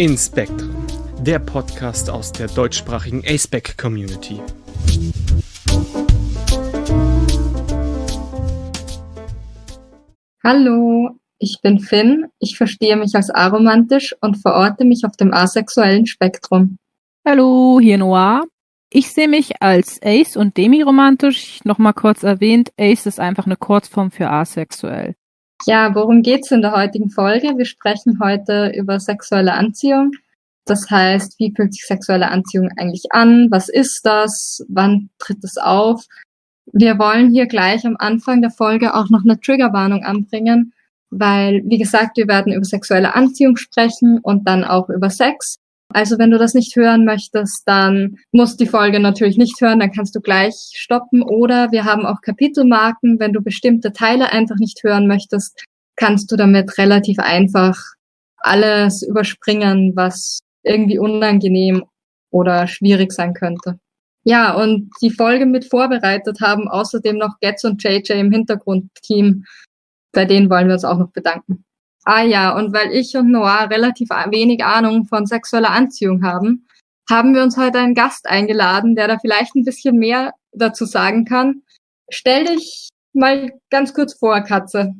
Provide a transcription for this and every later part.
Inspektren, der Podcast aus der deutschsprachigen aceback Community. Hallo, ich bin Finn, ich verstehe mich als aromantisch und verorte mich auf dem asexuellen Spektrum. Hallo, hier Noir. Ich sehe mich als Ace und demiromantisch. Nochmal kurz erwähnt, Ace ist einfach eine Kurzform für asexuell. Ja, worum geht's in der heutigen Folge? Wir sprechen heute über sexuelle Anziehung. Das heißt, wie fühlt sich sexuelle Anziehung eigentlich an? Was ist das? Wann tritt es auf? Wir wollen hier gleich am Anfang der Folge auch noch eine Triggerwarnung anbringen, weil, wie gesagt, wir werden über sexuelle Anziehung sprechen und dann auch über Sex. Also wenn du das nicht hören möchtest, dann musst die Folge natürlich nicht hören, dann kannst du gleich stoppen. Oder wir haben auch Kapitelmarken. Wenn du bestimmte Teile einfach nicht hören möchtest, kannst du damit relativ einfach alles überspringen, was irgendwie unangenehm oder schwierig sein könnte. Ja, und die Folge mit vorbereitet haben außerdem noch Getz und JJ im Hintergrundteam. Bei denen wollen wir uns auch noch bedanken. Ah ja, und weil ich und Noah relativ wenig Ahnung von sexueller Anziehung haben, haben wir uns heute einen Gast eingeladen, der da vielleicht ein bisschen mehr dazu sagen kann. Stell dich mal ganz kurz vor, Katze.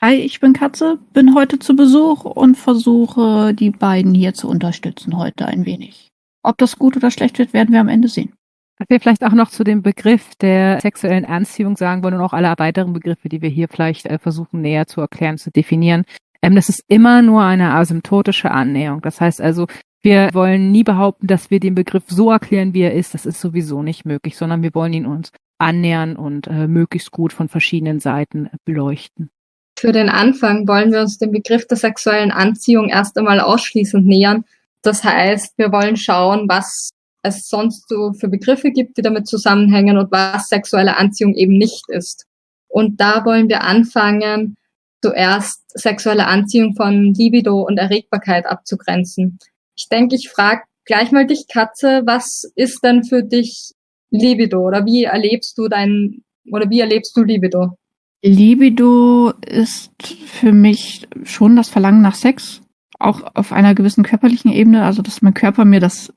Hi, ich bin Katze, bin heute zu Besuch und versuche, die beiden hier zu unterstützen heute ein wenig. Ob das gut oder schlecht wird, werden wir am Ende sehen. Was wir vielleicht auch noch zu dem Begriff der sexuellen Anziehung sagen wollen und auch alle weiteren Begriffe, die wir hier vielleicht äh, versuchen näher zu erklären, zu definieren. Ähm, das ist immer nur eine asymptotische Annäherung. Das heißt also, wir wollen nie behaupten, dass wir den Begriff so erklären, wie er ist. Das ist sowieso nicht möglich, sondern wir wollen ihn uns annähern und äh, möglichst gut von verschiedenen Seiten beleuchten. Für den Anfang wollen wir uns dem Begriff der sexuellen Anziehung erst einmal ausschließend nähern. Das heißt, wir wollen schauen, was es sonst so für Begriffe gibt, die damit zusammenhängen und was sexuelle Anziehung eben nicht ist. Und da wollen wir anfangen, zuerst sexuelle Anziehung von Libido und Erregbarkeit abzugrenzen. Ich denke, ich frage gleich mal dich, Katze, was ist denn für dich Libido oder wie erlebst du dein oder wie erlebst du Libido? Libido ist für mich schon das Verlangen nach Sex, auch auf einer gewissen körperlichen Ebene, also dass mein Körper mir das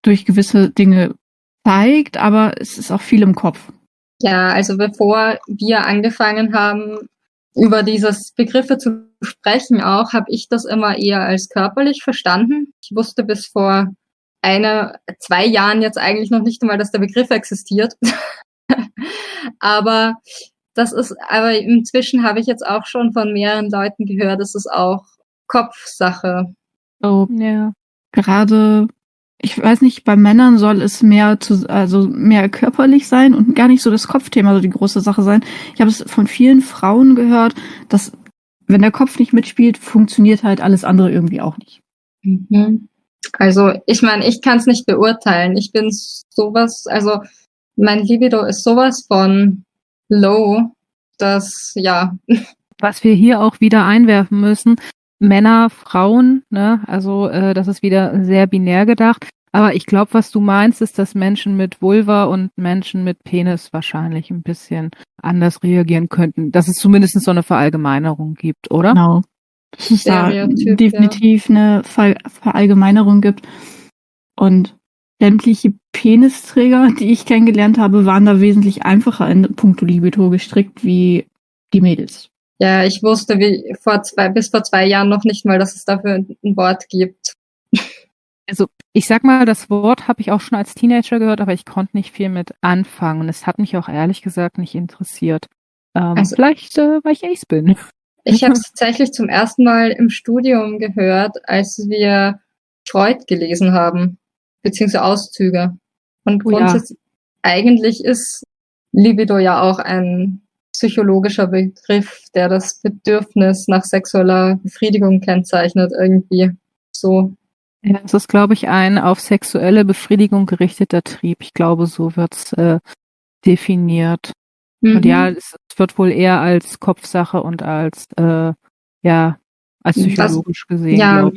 durch gewisse Dinge zeigt, aber es ist auch viel im Kopf. Ja, also bevor wir angefangen haben, über dieses Begriffe zu sprechen auch, habe ich das immer eher als körperlich verstanden. Ich wusste bis vor einer, zwei Jahren jetzt eigentlich noch nicht einmal, dass der Begriff existiert. aber das ist, aber inzwischen habe ich jetzt auch schon von mehreren Leuten gehört, das ist auch Kopfsache. Oh, ja. Gerade ich weiß nicht, bei Männern soll es mehr zu, also mehr körperlich sein und gar nicht so das Kopfthema so die große Sache sein. Ich habe es von vielen Frauen gehört, dass wenn der Kopf nicht mitspielt, funktioniert halt alles andere irgendwie auch nicht. Mhm. Also ich meine, ich kann es nicht beurteilen. Ich bin sowas, also mein Libido ist sowas von low, dass ja. Was wir hier auch wieder einwerfen müssen, Männer, Frauen, ne? Also äh, das ist wieder sehr binär gedacht. Aber ich glaube, was du meinst, ist, dass Menschen mit Vulva und Menschen mit Penis wahrscheinlich ein bisschen anders reagieren könnten. Dass es zumindest so eine Verallgemeinerung gibt, oder? Genau. Dass es da definitiv ja. eine Ver Verallgemeinerung gibt. Und sämtliche Penisträger, die ich kennengelernt habe, waren da wesentlich einfacher in puncto Libido gestrickt wie die Mädels. Ja, ich wusste wie vor zwei, bis vor zwei Jahren noch nicht mal, dass es dafür ein Wort gibt. Also ich sag mal, das Wort habe ich auch schon als Teenager gehört, aber ich konnte nicht viel mit anfangen. Und es hat mich auch ehrlich gesagt nicht interessiert. Ähm, also, vielleicht, äh, weil ich Ace bin. Ich habe es tatsächlich zum ersten Mal im Studium gehört, als wir Freud gelesen haben, beziehungsweise Auszüge. Und oh, grundsätzlich, ja. eigentlich ist Libido ja auch ein psychologischer Begriff, der das Bedürfnis nach sexueller Befriedigung kennzeichnet, irgendwie so. Ja, es ist, glaube ich, ein auf sexuelle Befriedigung gerichteter Trieb. Ich glaube, so wird's äh, definiert. Mhm. Und ja, es wird wohl eher als Kopfsache und als äh, ja als psychologisch was, gesehen. Ja,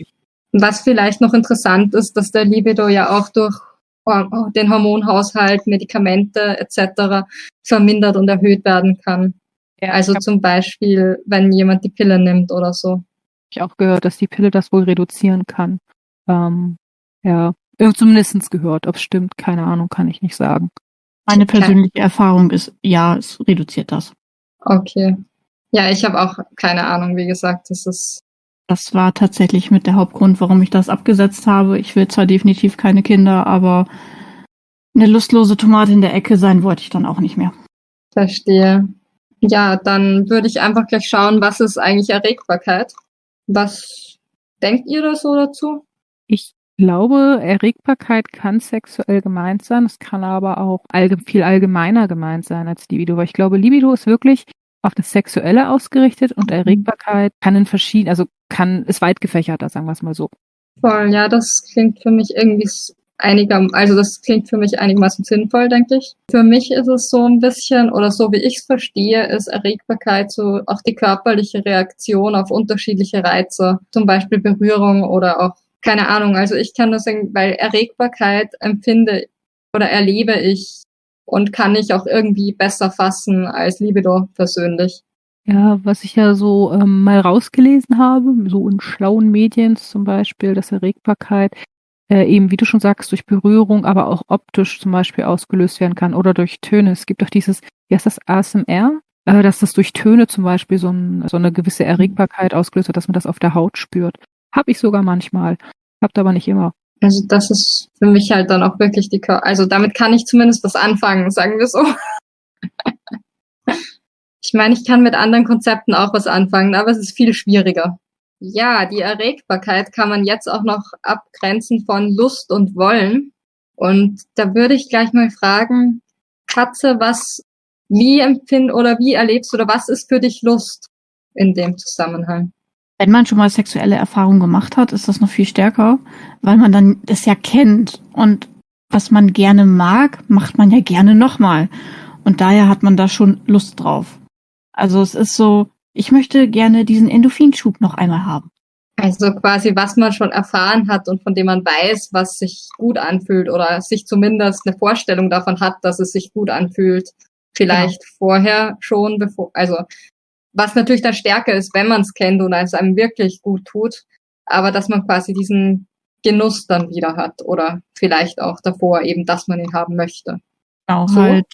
was vielleicht noch interessant ist, dass der Libido ja auch durch den Hormonhaushalt, Medikamente etc. vermindert und erhöht werden kann. Ja, also zum Beispiel, wenn jemand die Pille nimmt oder so. Ich auch gehört, dass die Pille das wohl reduzieren kann. Ähm, ja, zumindest gehört. Ob es stimmt, keine Ahnung, kann ich nicht sagen. Meine persönliche Erfahrung ist, ja, es reduziert das. Okay. Ja, ich habe auch keine Ahnung, wie gesagt, das ist. Das war tatsächlich mit der Hauptgrund, warum ich das abgesetzt habe. Ich will zwar definitiv keine Kinder, aber eine lustlose Tomate in der Ecke sein wollte ich dann auch nicht mehr. Verstehe. Ja, dann würde ich einfach gleich schauen, was ist eigentlich Erregbarkeit? Was denkt ihr da so dazu? Ich glaube, Erregbarkeit kann sexuell gemeint sein. Es kann aber auch allge viel allgemeiner gemeint sein als Libido. Weil ich glaube, Libido ist wirklich auf das Sexuelle ausgerichtet und mhm. Erregbarkeit kann in verschiedenen, also kann, ist weit gefächerter, sagen wir es mal so. Voll, ja, das klingt für mich irgendwie einiger, also das klingt für mich einigermaßen sinnvoll, denke ich. Für mich ist es so ein bisschen, oder so wie ich es verstehe, ist Erregbarkeit so auch die körperliche Reaktion auf unterschiedliche Reize, zum Beispiel Berührung oder auch, keine Ahnung, also ich kann das sagen, weil Erregbarkeit empfinde oder erlebe ich und kann ich auch irgendwie besser fassen als Libido persönlich. Ja, was ich ja so ähm, mal rausgelesen habe, so in schlauen Medien zum Beispiel, dass Erregbarkeit äh, eben, wie du schon sagst, durch Berührung, aber auch optisch zum Beispiel ausgelöst werden kann oder durch Töne. Es gibt auch dieses, wie heißt das, ASMR, äh, dass das durch Töne zum Beispiel so, ein, so eine gewisse Erregbarkeit ausgelöst wird, dass man das auf der Haut spürt. Hab ich sogar manchmal, habt aber nicht immer. Also das ist für mich halt dann auch wirklich die, Kör also damit kann ich zumindest was anfangen, sagen wir so. ich meine, ich kann mit anderen Konzepten auch was anfangen, aber es ist viel schwieriger. Ja, die Erregbarkeit kann man jetzt auch noch abgrenzen von Lust und Wollen. Und da würde ich gleich mal fragen, Katze, was, wie empfind oder wie erlebst oder was ist für dich Lust in dem Zusammenhang? Wenn man schon mal sexuelle Erfahrungen gemacht hat, ist das noch viel stärker, weil man dann das ja kennt und was man gerne mag, macht man ja gerne nochmal. Und daher hat man da schon Lust drauf. Also es ist so, ich möchte gerne diesen Endorphinschub noch einmal haben. Also quasi, was man schon erfahren hat und von dem man weiß, was sich gut anfühlt oder sich zumindest eine Vorstellung davon hat, dass es sich gut anfühlt. Vielleicht genau. vorher schon, bevor, also was natürlich dann stärker ist, wenn man es kennt und es einem wirklich gut tut, aber dass man quasi diesen Genuss dann wieder hat oder vielleicht auch davor eben, dass man ihn haben möchte. Genau, so. halt,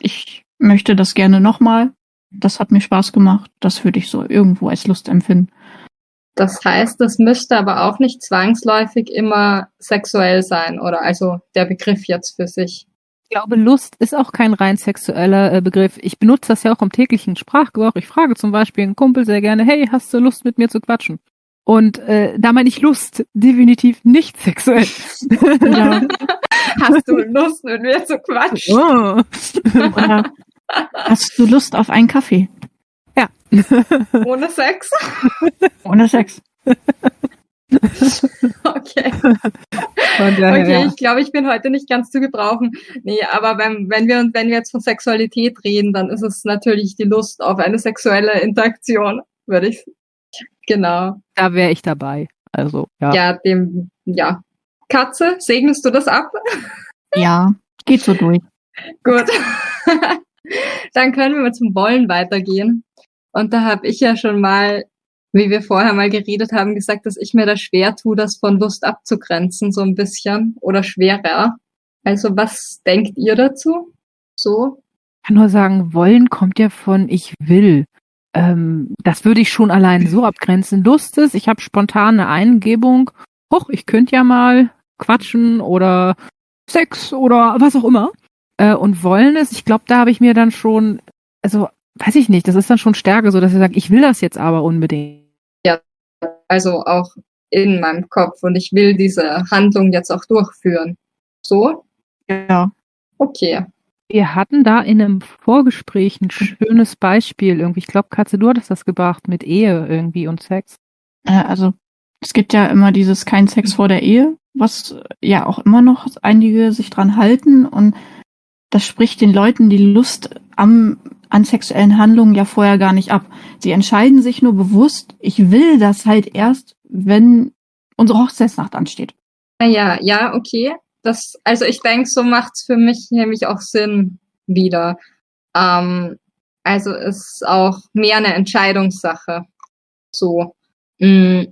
ich möchte das gerne nochmal das hat mir Spaß gemacht. Das würde ich so irgendwo als Lust empfinden. Das heißt, das müsste aber auch nicht zwangsläufig immer sexuell sein oder also der Begriff jetzt für sich. Ich glaube, Lust ist auch kein rein sexueller äh, Begriff. Ich benutze das ja auch im täglichen Sprachgebrauch. Ich frage zum Beispiel einen Kumpel sehr gerne, hey, hast du Lust mit mir zu quatschen? Und äh, da meine ich Lust definitiv nicht sexuell. Ja. hast du Lust mit mir zu quatschen? Oh. Oder Hast du Lust auf einen Kaffee? Ja. Ohne Sex? Ohne Sex. okay. okay, ich glaube, ich bin heute nicht ganz zu gebrauchen. Nee, aber wenn, wenn, wir, wenn wir jetzt von Sexualität reden, dann ist es natürlich die Lust auf eine sexuelle Interaktion, würde ich. Genau. Da wäre ich dabei. Also, ja. Ja, dem, ja. Katze, segnest du das ab? Ja, geht so durch. Gut. Dann können wir mal zum Wollen weitergehen. Und da habe ich ja schon mal, wie wir vorher mal geredet haben, gesagt, dass ich mir da schwer tue, das von Lust abzugrenzen, so ein bisschen oder schwerer. Also was denkt ihr dazu? So? Ich kann nur sagen, wollen kommt ja von ich will. Ähm, das würde ich schon allein so abgrenzen. Lust ist, ich habe spontane Eingebung, hoch, ich könnte ja mal quatschen oder Sex oder was auch immer äh, und wollen es, ich glaube, da habe ich mir dann schon, also weiß ich nicht, das ist dann schon Stärke, so dass ich sage, ich will das jetzt aber unbedingt. Ja, also auch in meinem Kopf und ich will diese Handlung jetzt auch durchführen. So? Ja. Okay. Wir hatten da in einem Vorgespräch ein schönes Beispiel irgendwie. Ich glaube, Katze, du hattest das gebracht mit Ehe irgendwie und Sex. Äh, also es gibt ja immer dieses kein Sex vor der Ehe, was ja auch immer noch einige sich dran halten und das spricht den Leuten die Lust am, an sexuellen Handlungen ja vorher gar nicht ab. Sie entscheiden sich nur bewusst, ich will das halt erst, wenn unsere Hochzeitsnacht ansteht. Ja, ja, okay. Das, also ich denke, so macht's für mich nämlich auch Sinn wieder. Ähm, also ist auch mehr eine Entscheidungssache. So. Mm,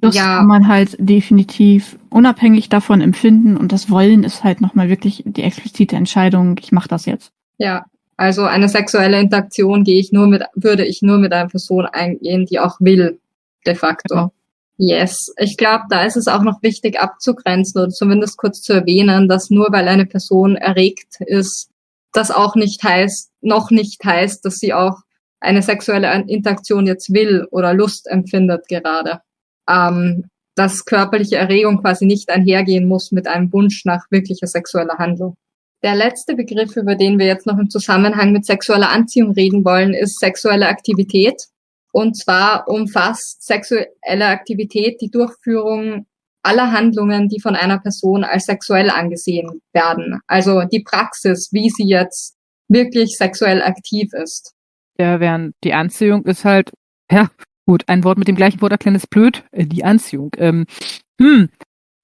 Das Ja. kann man halt definitiv unabhängig davon empfinden und das Wollen ist halt nochmal wirklich die explizite Entscheidung, ich mache das jetzt. Ja, also eine sexuelle Interaktion gehe ich nur mit, würde ich nur mit einer Person eingehen, die auch will, de facto. Genau. Yes, ich glaube, da ist es auch noch wichtig abzugrenzen oder zumindest kurz zu erwähnen, dass nur weil eine Person erregt ist, das auch nicht heißt, noch nicht heißt, dass sie auch eine sexuelle Interaktion jetzt will oder Lust empfindet gerade. Ähm, dass körperliche Erregung quasi nicht einhergehen muss mit einem Wunsch nach wirklicher sexueller Handlung. Der letzte Begriff, über den wir jetzt noch im Zusammenhang mit sexueller Anziehung reden wollen, ist sexuelle Aktivität. Und zwar umfasst sexuelle Aktivität die Durchführung aller Handlungen, die von einer Person als sexuell angesehen werden. Also die Praxis, wie sie jetzt wirklich sexuell aktiv ist. Ja, während die Anziehung ist halt, ja, gut, ein Wort mit dem gleichen Wort erklären ist blöd, äh, die Anziehung. Ähm, hm,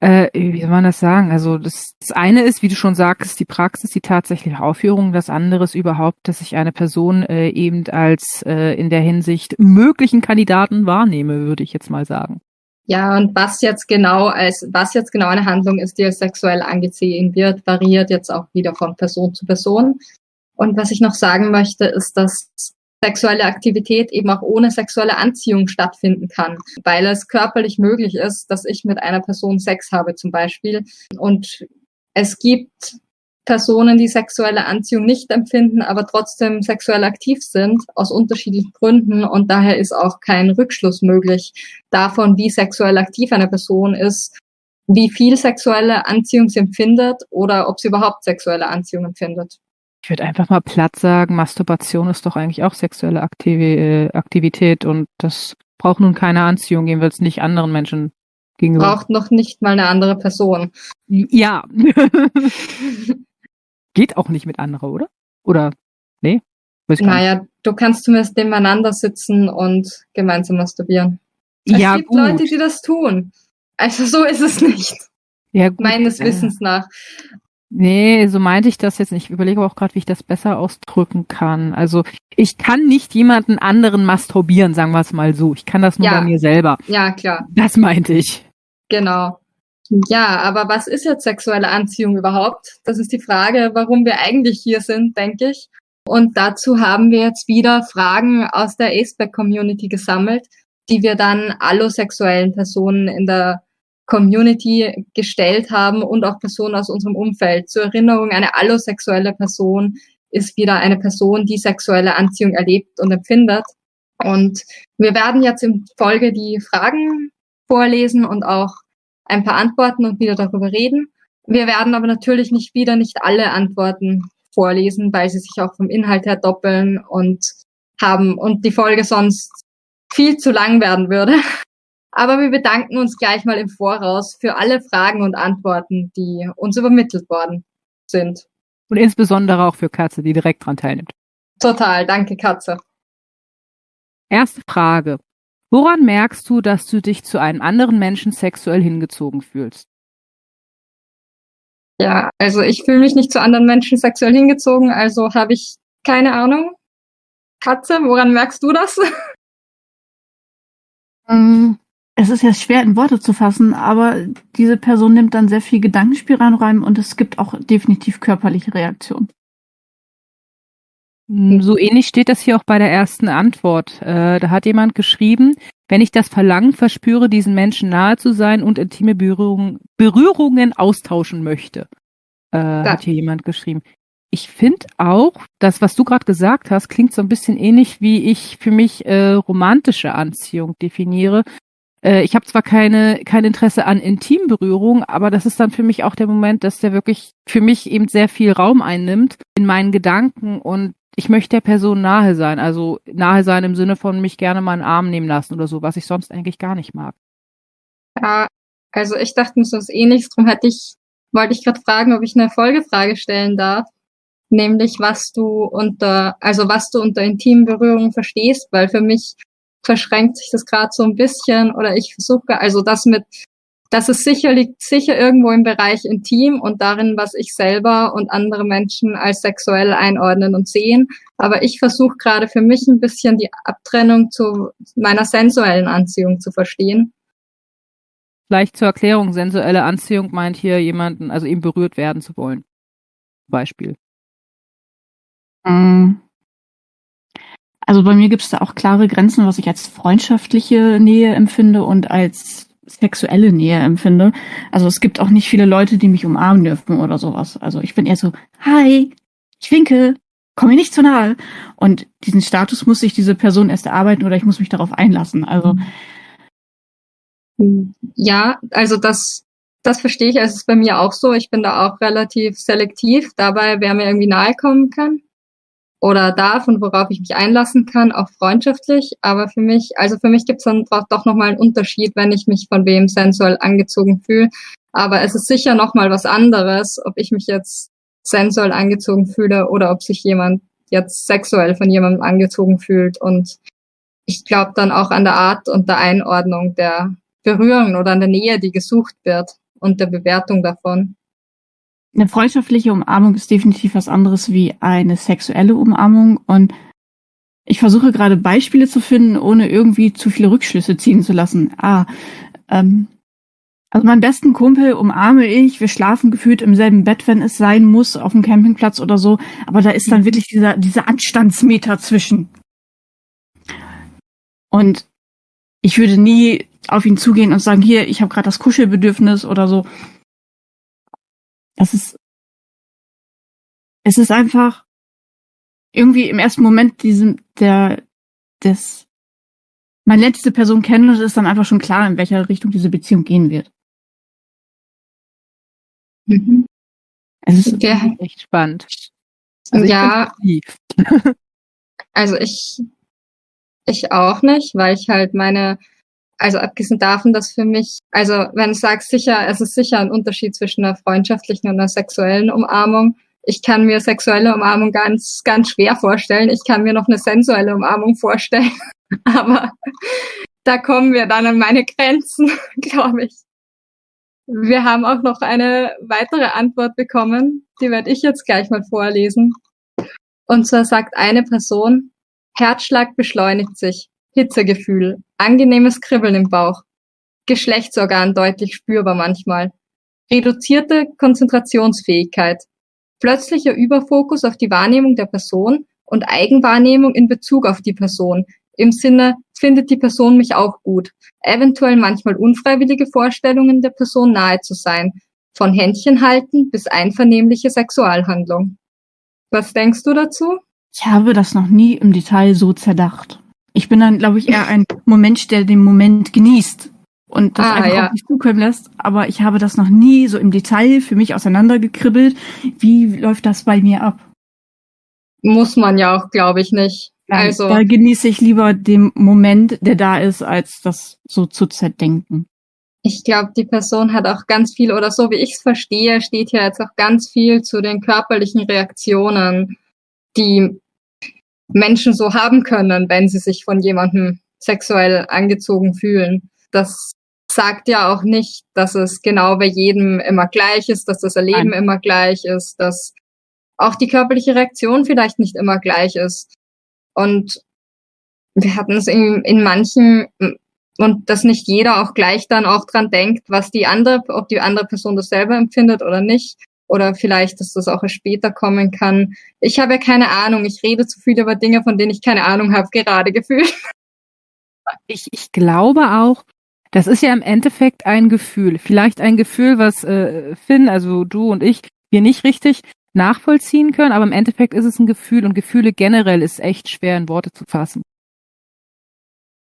äh, wie soll man das sagen? Also das, das eine ist, wie du schon sagst, die Praxis, die tatsächliche Aufführung. Das andere ist überhaupt, dass ich eine Person äh, eben als äh, in der Hinsicht möglichen Kandidaten wahrnehme, würde ich jetzt mal sagen. Ja, und was jetzt genau als, was jetzt genau eine Handlung ist, die als sexuell angesehen wird, variiert jetzt auch wieder von Person zu Person. Und was ich noch sagen möchte, ist, dass sexuelle Aktivität eben auch ohne sexuelle Anziehung stattfinden kann, weil es körperlich möglich ist, dass ich mit einer Person Sex habe zum Beispiel. Und es gibt Personen, die sexuelle Anziehung nicht empfinden, aber trotzdem sexuell aktiv sind, aus unterschiedlichen Gründen. Und daher ist auch kein Rückschluss möglich davon, wie sexuell aktiv eine Person ist, wie viel sexuelle Anziehung sie empfindet oder ob sie überhaupt sexuelle Anziehung empfindet. Ich würde einfach mal platt sagen, Masturbation ist doch eigentlich auch sexuelle Aktivi äh, Aktivität und das braucht nun keine Anziehung, jedenfalls nicht anderen Menschen gegenüber. Braucht noch nicht mal eine andere Person. Ja. Geht auch nicht mit anderer, oder? Oder, nee? Naja, du kannst zumindest nebeneinander sitzen und gemeinsam masturbieren. Es ja, gibt gut. Leute, die das tun. Also so ist es nicht, ja, gut. meines äh, Wissens nach. Nee, so meinte ich das jetzt nicht. Ich überlege aber auch gerade, wie ich das besser ausdrücken kann. Also ich kann nicht jemanden anderen masturbieren, sagen wir es mal so. Ich kann das nur Ja. bei mir selber. Ja, klar, Das meinte ich. genau. Ja, aber was ist jetzt sexuelle Anziehung überhaupt? Das ist die Frage, warum wir eigentlich hier sind, denke ich. Und dazu haben wir jetzt wieder Fragen aus der Aceback-Community gesammelt, die wir dann allosexuellen Personen in der Community gestellt haben und auch Personen aus unserem Umfeld. Zur Erinnerung, eine allosexuelle Person ist wieder eine Person, die sexuelle Anziehung erlebt und empfindet. Und wir werden jetzt in Folge die Fragen vorlesen und auch ein paar Antworten und wieder darüber reden. Wir werden aber natürlich nicht wieder nicht alle Antworten vorlesen, weil sie sich auch vom Inhalt her doppeln und haben und die Folge sonst viel zu lang werden würde. Aber wir bedanken uns gleich mal im Voraus für alle Fragen und Antworten, die uns übermittelt worden sind. Und insbesondere auch für Katze, die direkt dran teilnimmt. Total, danke Katze. Erste Frage. Woran merkst du, dass du dich zu einem anderen Menschen sexuell hingezogen fühlst? Ja, also ich fühle mich nicht zu anderen Menschen sexuell hingezogen, also habe ich keine Ahnung. Katze, woran merkst du das? Ähm, Es ist jetzt schwer in Worte zu fassen, aber diese Person nimmt dann sehr viel Gedankenspielraum rein und es gibt auch definitiv körperliche Reaktionen. Hm, So ähnlich steht das hier auch bei der ersten Antwort. Äh, da hat jemand geschrieben, wenn ich das Verlangen verspüre, diesen Menschen nahe zu sein und intime Berührung, Berührungen austauschen möchte, äh, hat hier jemand geschrieben. Ich finde auch, das, was du gerade gesagt hast, klingt so ein bisschen ähnlich, wie ich für mich äh, romantische Anziehung definiere. Äh, ich habe zwar keine kein Interesse an Intimberührung, aber das ist dann für mich auch der Moment, dass der wirklich für mich eben sehr viel Raum einnimmt in meinen Gedanken und ich möchte der Person nahe sein. Also nahe sein im Sinne von mich gerne mal einen Arm nehmen lassen oder so, was ich sonst eigentlich gar nicht mag. Ja, also ich dachte mir so was ähnliches, drum hätte ich, wollte ich gerade fragen, ob ich eine Folgefrage stellen darf. Nämlich, was du unter, also was du unter intimen Berührungen verstehst, weil für mich verschränkt sich das gerade so ein bisschen oder ich versuche, also das mit, das ist sicher, liegt sicher irgendwo im Bereich intim und darin, was ich selber und andere Menschen als sexuell einordnen und sehen. Aber ich versuche gerade für mich ein bisschen die Abtrennung zu meiner sensuellen Anziehung zu verstehen. Vielleicht zur Erklärung, sensuelle Anziehung meint hier jemanden, also ihm berührt werden zu wollen. Beispiel. Mm. Also bei mir gibt es da auch klare Grenzen, was ich als freundschaftliche Nähe empfinde und als sexuelle Nähe empfinde. Also es gibt auch nicht viele Leute, die mich umarmen dürfen oder sowas. Also ich bin eher so, hi, ich winke, komm mir nicht zu nahe. Und diesen Status muss sich diese Person erst erarbeiten oder ich muss mich darauf einlassen. Also ja, also das, das verstehe ich. Also es ist bei mir auch so. Ich bin da auch relativ selektiv dabei, wer mir irgendwie nahe kommen kann oder darf und worauf ich mich einlassen kann, auch freundschaftlich. Aber für mich, also für mich gibt es dann doch nochmal einen Unterschied, wenn ich mich von wem sensuell angezogen fühle. Aber es ist sicher nochmal was anderes, ob ich mich jetzt sensuell angezogen fühle oder ob sich jemand jetzt sexuell von jemandem angezogen fühlt. Und ich glaube dann auch an der Art und der Einordnung der Berührung oder an der Nähe, die gesucht wird und der Bewertung davon. Eine freundschaftliche Umarmung ist definitiv was anderes wie eine sexuelle Umarmung und ich versuche gerade Beispiele zu finden, ohne irgendwie zu viele Rückschlüsse ziehen zu lassen. Ah, ähm, also meinen besten Kumpel umarme ich, wir schlafen gefühlt im selben Bett, wenn es sein muss, auf dem Campingplatz oder so, aber da ist dann wirklich dieser, dieser Anstandsmeter zwischen. Und ich würde nie auf ihn zugehen und sagen, hier, ich habe gerade das Kuschelbedürfnis oder so. Das ist, es ist einfach irgendwie im ersten Moment diesem, der, des, man lernt diese Person kennen und es ist dann einfach schon klar, in welcher Richtung diese Beziehung gehen wird. Mhm. Es ist ja. echt spannend. Also ja. also ich, ich auch nicht, weil ich halt meine also abgesehen davon, dass für mich, also wenn ich sage sicher, es ist sicher ein Unterschied zwischen einer freundschaftlichen und einer sexuellen Umarmung. Ich kann mir sexuelle Umarmung ganz, ganz schwer vorstellen. Ich kann mir noch eine sensuelle Umarmung vorstellen. Aber da kommen wir dann an meine Grenzen, glaube ich. Wir haben auch noch eine weitere Antwort bekommen. Die werde ich jetzt gleich mal vorlesen. Und zwar sagt eine Person, Herzschlag beschleunigt sich. Hitzegefühl, angenehmes Kribbeln im Bauch, Geschlechtsorgan deutlich spürbar manchmal, reduzierte Konzentrationsfähigkeit, plötzlicher Überfokus auf die Wahrnehmung der Person und Eigenwahrnehmung in Bezug auf die Person, im Sinne, findet die Person mich auch gut, eventuell manchmal unfreiwillige Vorstellungen der Person nahe zu sein, von Händchen halten bis einvernehmliche Sexualhandlung. Was denkst du dazu? Ich habe das noch nie im Detail so zerdacht. Ich bin dann, glaube ich, eher ein Moment, der den Moment genießt und das ah, einfach ja. auf mich zukommen lässt. Aber ich habe das noch nie so im Detail für mich auseinandergekribbelt. Wie läuft das bei mir ab? Muss man ja auch, glaube ich, nicht. Nein, also da genieße ich lieber den Moment, der da ist, als das so zu zerdenken. Ich glaube, die Person hat auch ganz viel, oder so wie ich es verstehe, steht hier jetzt auch ganz viel zu den körperlichen Reaktionen, die Menschen so haben können, wenn sie sich von jemandem sexuell angezogen fühlen. Das sagt ja auch nicht, dass es genau bei jedem immer gleich ist, dass das Erleben Nein. immer gleich ist, dass auch die körperliche Reaktion vielleicht nicht immer gleich ist. Und wir hatten es in, in manchen, und dass nicht jeder auch gleich dann auch dran denkt, was die andere, ob die andere Person das selber empfindet oder nicht oder vielleicht, dass das auch erst später kommen kann. Ich habe ja keine Ahnung. Ich rede zu viel über Dinge, von denen ich keine Ahnung habe, gerade gefühlt. Ich, ich glaube auch, das ist ja im Endeffekt ein Gefühl. Vielleicht ein Gefühl, was äh, Finn, also du und ich, wir nicht richtig nachvollziehen können, aber im Endeffekt ist es ein Gefühl und Gefühle generell ist echt schwer in Worte zu fassen.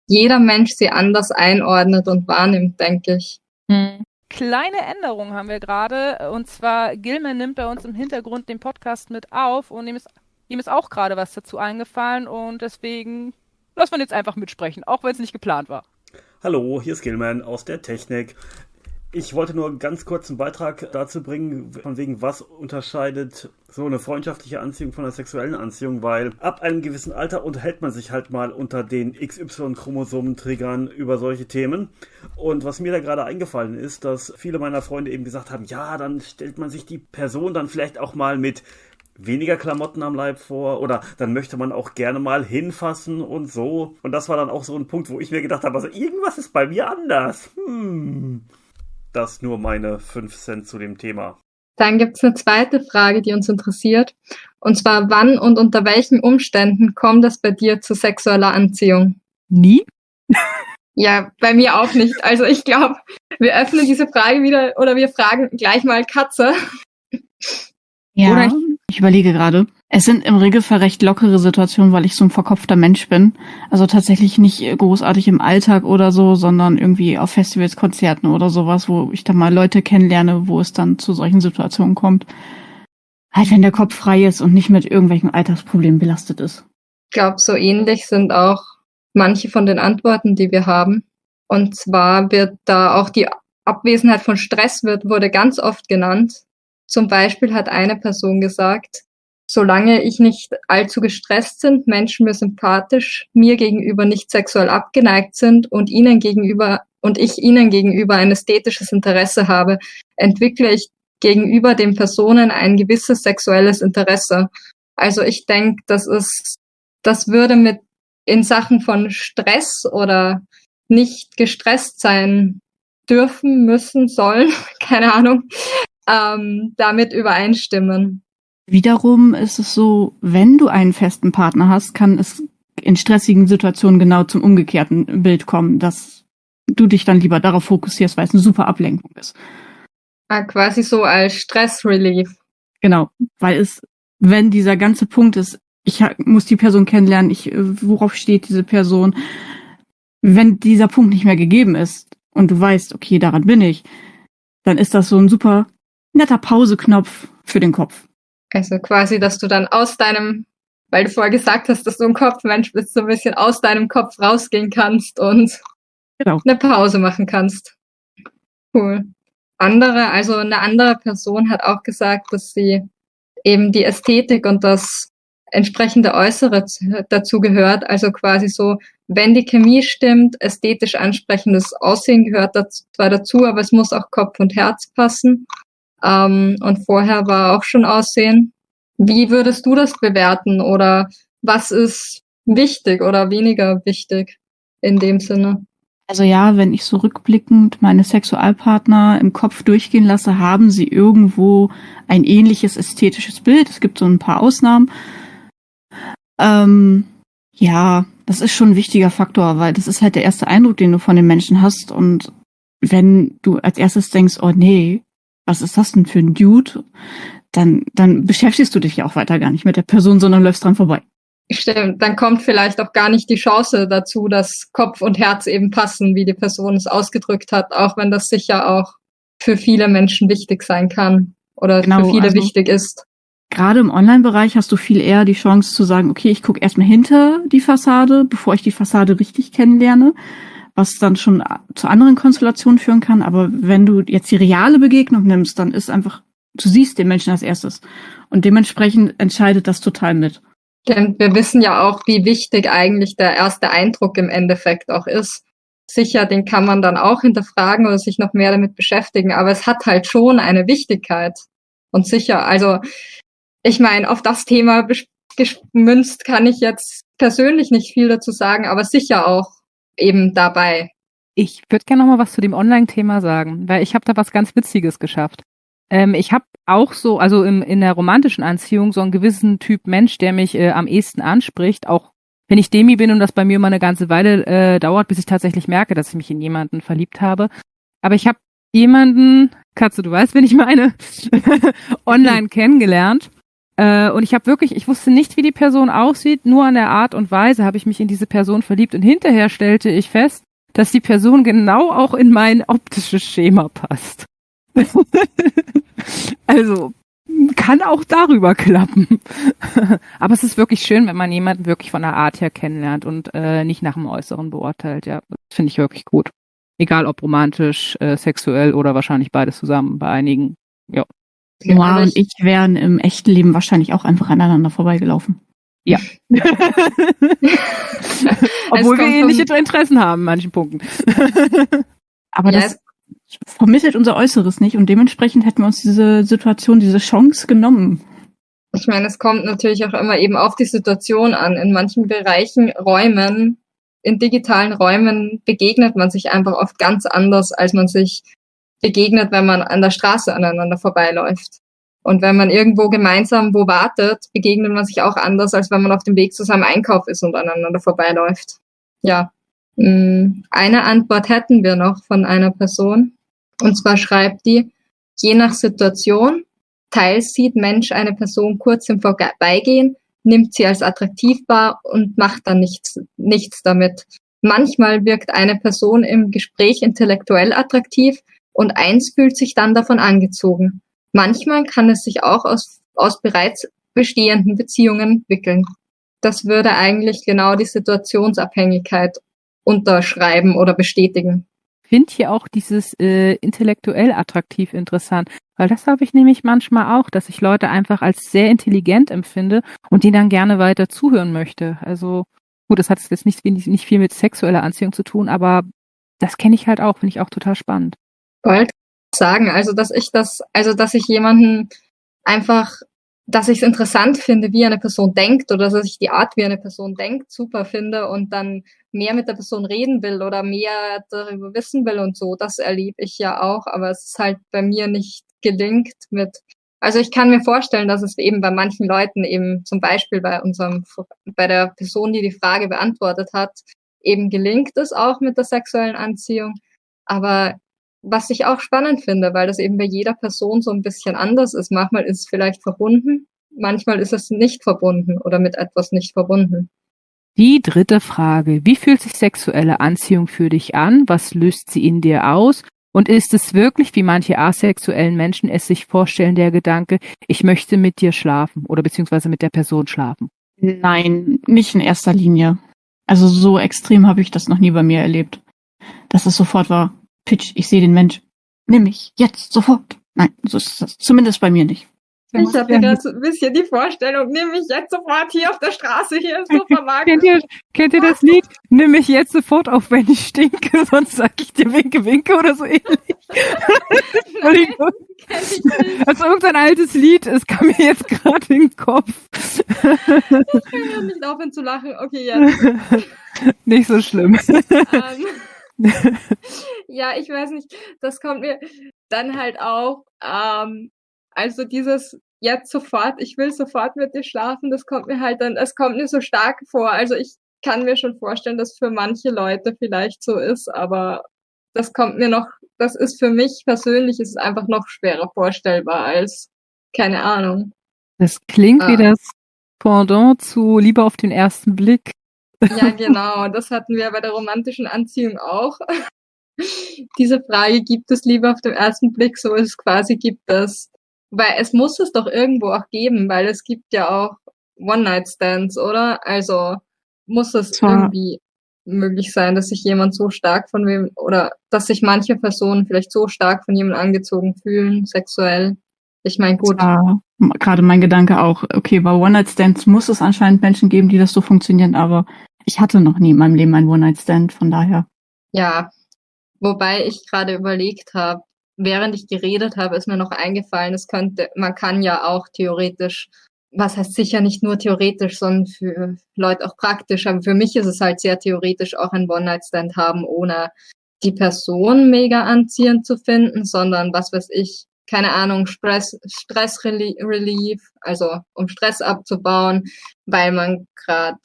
Jeder Mensch sie anders einordnet und wahrnimmt, denke ich. Hm kleine Änderung haben wir gerade. Und zwar, Gilman nimmt bei uns im Hintergrund den Podcast mit auf und ihm ist, ihm ist auch gerade was dazu eingefallen und deswegen lassen wir ihn jetzt einfach mitsprechen, auch wenn es nicht geplant war. Hallo, hier ist Gilman aus der Technik. Ich wollte nur ganz kurz einen Beitrag dazu bringen, von wegen, was unterscheidet so eine freundschaftliche Anziehung von einer sexuellen Anziehung, weil ab einem gewissen Alter unterhält man sich halt mal unter den XY-Chromosomen-Triggern über solche Themen. Und was mir da gerade eingefallen ist, dass viele meiner Freunde eben gesagt haben, ja, dann stellt man sich die Person dann vielleicht auch mal mit weniger Klamotten am Leib vor oder dann möchte man auch gerne mal hinfassen und so. Und das war dann auch so ein Punkt, wo ich mir gedacht habe, also irgendwas ist bei mir anders. Hm. Das nur meine 5 Cent zu dem Thema. Dann gibt es eine zweite Frage, die uns interessiert. Und zwar, wann und unter welchen Umständen kommt es bei dir zu sexueller Anziehung? Nie? Ja, bei mir auch nicht. Also ich glaube, wir öffnen diese Frage wieder oder wir fragen gleich mal Katze. Ja, Oder ich- ich überlege gerade. Es sind im Regelfall recht lockere Situationen, weil ich so ein verkopfter Mensch bin. Also tatsächlich nicht großartig im Alltag oder so, sondern irgendwie auf Festivals, Konzerten oder sowas, wo ich dann mal Leute kennenlerne, wo es dann zu solchen Situationen kommt. Halt, wenn der Kopf frei ist und nicht mit irgendwelchen Alltagsproblemen belastet ist. Ich glaube, so ähnlich sind auch manche von den Antworten, die wir haben. Und zwar wird da auch die Abwesenheit von Stress wird, wurde ganz oft genannt. Zum Beispiel hat eine Person gesagt, solange ich nicht allzu gestresst sind, Menschen mir sympathisch, mir gegenüber nicht sexuell abgeneigt sind und ihnen gegenüber und ich ihnen gegenüber ein ästhetisches Interesse habe, entwickle ich gegenüber den Personen ein gewisses sexuelles Interesse. Also ich denke, das ist, das würde mit in Sachen von Stress oder nicht gestresst sein dürfen, müssen, sollen, keine Ahnung, ähm, damit übereinstimmen. Wiederum ist es so, wenn du einen festen Partner hast, kann es in stressigen Situationen genau zum umgekehrten Bild kommen, dass du dich dann lieber darauf fokussierst, weil es eine super Ablenkung ist. Ah, quasi so als Stressrelief. Genau, weil es, wenn dieser ganze Punkt ist, ich muss die Person kennenlernen, ich, äh, worauf steht diese Person, wenn dieser Punkt nicht mehr gegeben ist und du weißt, okay, daran bin ich, dann ist das so ein super netter Pauseknopf für den Kopf. Also quasi, dass du dann aus deinem, weil du vorher gesagt hast, dass du ein Kopfmensch bist, so ein bisschen aus deinem Kopf rausgehen kannst und Genau. eine Pause machen kannst. Cool. Andere, also eine andere Person hat auch gesagt, dass sie eben die Ästhetik und das entsprechende Äußere dazu gehört. Also quasi so, wenn die Chemie stimmt, ästhetisch ansprechendes Aussehen gehört dazu, zwar dazu, aber es muss auch Kopf und Herz passen. Ähm, und vorher war auch schon Aussehen. Wie würdest du das bewerten oder was ist wichtig oder weniger wichtig in dem Sinne? Also ja, wenn ich so rückblickend meine Sexualpartner im Kopf durchgehen lasse, haben sie irgendwo ein ähnliches ästhetisches Bild. Es gibt so ein paar Ausnahmen. Ähm, ja, das ist schon ein wichtiger Faktor, weil das ist halt der erste Eindruck, den du von den Menschen hast. Und wenn du als erstes denkst, oh nee, was ist das denn für ein Dude, dann, dann beschäftigst du dich ja auch weiter gar nicht mit der Person, sondern läufst dran vorbei. Stimmt, dann kommt vielleicht auch gar nicht die Chance dazu, dass Kopf und Herz eben passen, wie die Person es ausgedrückt hat, auch wenn das sicher auch für viele Menschen wichtig sein kann oder Genau, für viele also- wichtig ist. Gerade im Online-Bereich hast du viel eher die Chance zu sagen, okay, ich gucke erstmal hinter die Fassade, bevor ich die Fassade richtig kennenlerne, was dann schon zu anderen Konstellationen führen kann. Aber wenn du jetzt die reale Begegnung nimmst, dann ist einfach, du siehst den Menschen als erstes. Und dementsprechend entscheidet das total mit. Denn wir wissen ja auch, wie wichtig eigentlich der erste Eindruck im Endeffekt auch ist. Sicher, den kann man dann auch hinterfragen oder sich noch mehr damit beschäftigen, aber es hat halt schon eine Wichtigkeit. Und sicher, also ich meine, auf das Thema gemünzt kann ich jetzt persönlich nicht viel dazu sagen, aber sicher auch eben dabei. Ich würde gerne noch mal was zu dem Online-Thema sagen, weil ich habe da was ganz Witziges geschafft. Ähm, ich habe auch so, also im, in der romantischen Anziehung so einen gewissen Typ Mensch, der mich äh, am ehesten anspricht, auch wenn ich Demi bin und das bei mir mal eine ganze Weile äh, dauert, bis ich tatsächlich merke, dass ich mich in jemanden verliebt habe. Aber ich habe jemanden, Katze, du weißt, wen ich meine, online kennengelernt. Äh, und ich habe wirklich, ich wusste nicht, wie die Person aussieht, nur an der Art und Weise habe ich mich in diese Person verliebt. Und hinterher stellte ich fest, dass die Person genau auch in mein optisches Schema passt. also kann auch darüber klappen. Aber es ist wirklich schön, wenn man jemanden wirklich von der Art her kennenlernt und äh, nicht nach dem Äußeren beurteilt. Ja, das finde ich wirklich gut. Egal ob romantisch, äh, sexuell oder wahrscheinlich beides zusammen bei einigen. Noah Aber und ich wären im echten Leben wahrscheinlich auch einfach aneinander vorbeigelaufen. Obwohl wir ähnliche vom- Interessen haben in manchen Punkten. Aber Ja, das vermittelt unser Äußeres nicht und dementsprechend hätten wir uns diese Situation, diese Chance genommen. Ich meine, es kommt natürlich auch immer eben auf die Situation an. In manchen Bereichen, Räumen, in digitalen Räumen begegnet man sich einfach oft ganz anders, als man sich begegnet, wenn man an der Straße aneinander vorbeiläuft. Und wenn man irgendwo gemeinsam wo wartet, begegnet man sich auch anders, als wenn man auf dem Weg zu seinem Einkauf ist und aneinander vorbeiläuft. Ja. Mm, eine Antwort hätten wir noch von einer Person. Und zwar schreibt die, je nach Situation, teils sieht Mensch eine Person kurz im Vorbeigehen, nimmt sie als attraktiv wahr und macht dann nichts, nichts damit. Manchmal wirkt eine Person im Gespräch intellektuell attraktiv und eins fühlt sich dann davon angezogen. Manchmal kann es sich auch aus, aus bereits bestehenden Beziehungen entwickeln. Das würde eigentlich genau die Situationsabhängigkeit unterschreiben oder bestätigen. Finde hier auch dieses äh, intellektuell attraktiv interessant, weil das habe ich nämlich manchmal auch, dass ich Leute einfach als sehr intelligent empfinde und die dann gerne weiter zuhören möchte. Also gut, das hat jetzt nicht, nicht viel mit sexueller Anziehung zu tun, aber das kenne ich halt auch, finde ich auch total spannend. Bald sagen, also dass ich das, also dass ich jemanden einfach, dass ich es interessant finde, wie eine Person denkt oder dass ich die Art, wie eine Person denkt, super finde und dann mehr mit der Person reden will oder mehr darüber wissen will und so. Das erlebe ich ja auch, aber es ist halt bei mir nicht gelingt mit also ich kann mir vorstellen, dass es eben bei manchen Leuten eben zum Beispiel bei unserem, bei der Person, die die Frage beantwortet hat, eben gelingt es auch mit der sexuellen Anziehung. Aber was ich auch spannend finde, weil das eben bei jeder Person so ein bisschen anders ist. Manchmal ist es vielleicht verbunden, manchmal ist es nicht verbunden oder mit etwas nicht verbunden. Die dritte Frage. Wie fühlt sich sexuelle Anziehung für dich an? Was löst sie in dir aus? Und ist es wirklich, wie manche asexuellen Menschen es sich vorstellen, der Gedanke, ich möchte mit dir schlafen oder beziehungsweise mit der Person schlafen? Nein, nicht in erster Linie. Also so extrem habe ich das noch nie bei mir erlebt. Dass es sofort war, Pitch, ich sehe den Mensch. Nimm mich, jetzt, sofort. Nein, so ist das zumindest bei mir nicht. Ich habe gerade so ein bisschen die Vorstellung, nimm mich jetzt sofort hier auf der Straße, hier ist so vermarktet. kennt, ihr, kennt ihr das Lied? Nimm mich jetzt sofort auf, wenn ich stinke, sonst sag ich dir Winke, Winke oder so ähnlich. Entschuldigung. Also irgendein altes Lied, es kam mir jetzt gerade in den Kopf. ich kann nicht aufhören zu lachen. Okay, jetzt. Nicht so schlimm. Ähm, ja, ich weiß nicht, das kommt mir dann halt auch, ähm, also dieses jetzt sofort, ich will sofort mit dir schlafen, das kommt mir halt dann, es kommt mir so stark vor. Also ich kann mir schon vorstellen, dass für manche Leute vielleicht so ist, aber das kommt mir noch, das ist für mich persönlich, ist es einfach noch schwerer vorstellbar als, keine Ahnung. Das klingt ah. wie das Pendant zu Liebe auf den ersten Blick. Ja, genau. Das hatten wir bei der romantischen Anziehung auch. Diese Frage, gibt es Liebe auf den ersten Blick, so es quasi gibt es. Weil es muss es doch irgendwo auch geben, weil es gibt ja auch One-Night-Stands, oder? Also muss es Zwar. irgendwie möglich sein, dass sich jemand so stark von wem oder dass sich manche Personen vielleicht so stark von jemandem angezogen fühlen, sexuell. Ich meine, gut. Gerade mein Gedanke auch, okay, bei One-Night-Stands muss es anscheinend Menschen geben, die das so funktionieren, aber ich hatte noch nie in meinem Leben einen One-Night-Stand, von daher. Ja, wobei ich gerade überlegt habe, während ich geredet habe, ist mir noch eingefallen, es könnte, man kann ja auch theoretisch, was heißt sicher nicht nur theoretisch, sondern für Leute auch praktisch, aber für mich ist es halt sehr theoretisch auch ein One-Night-Stand haben, ohne die Person mega anziehend zu finden, sondern was weiß ich, keine Ahnung, Stress, Stress Relief, also um Stress abzubauen, weil man gerade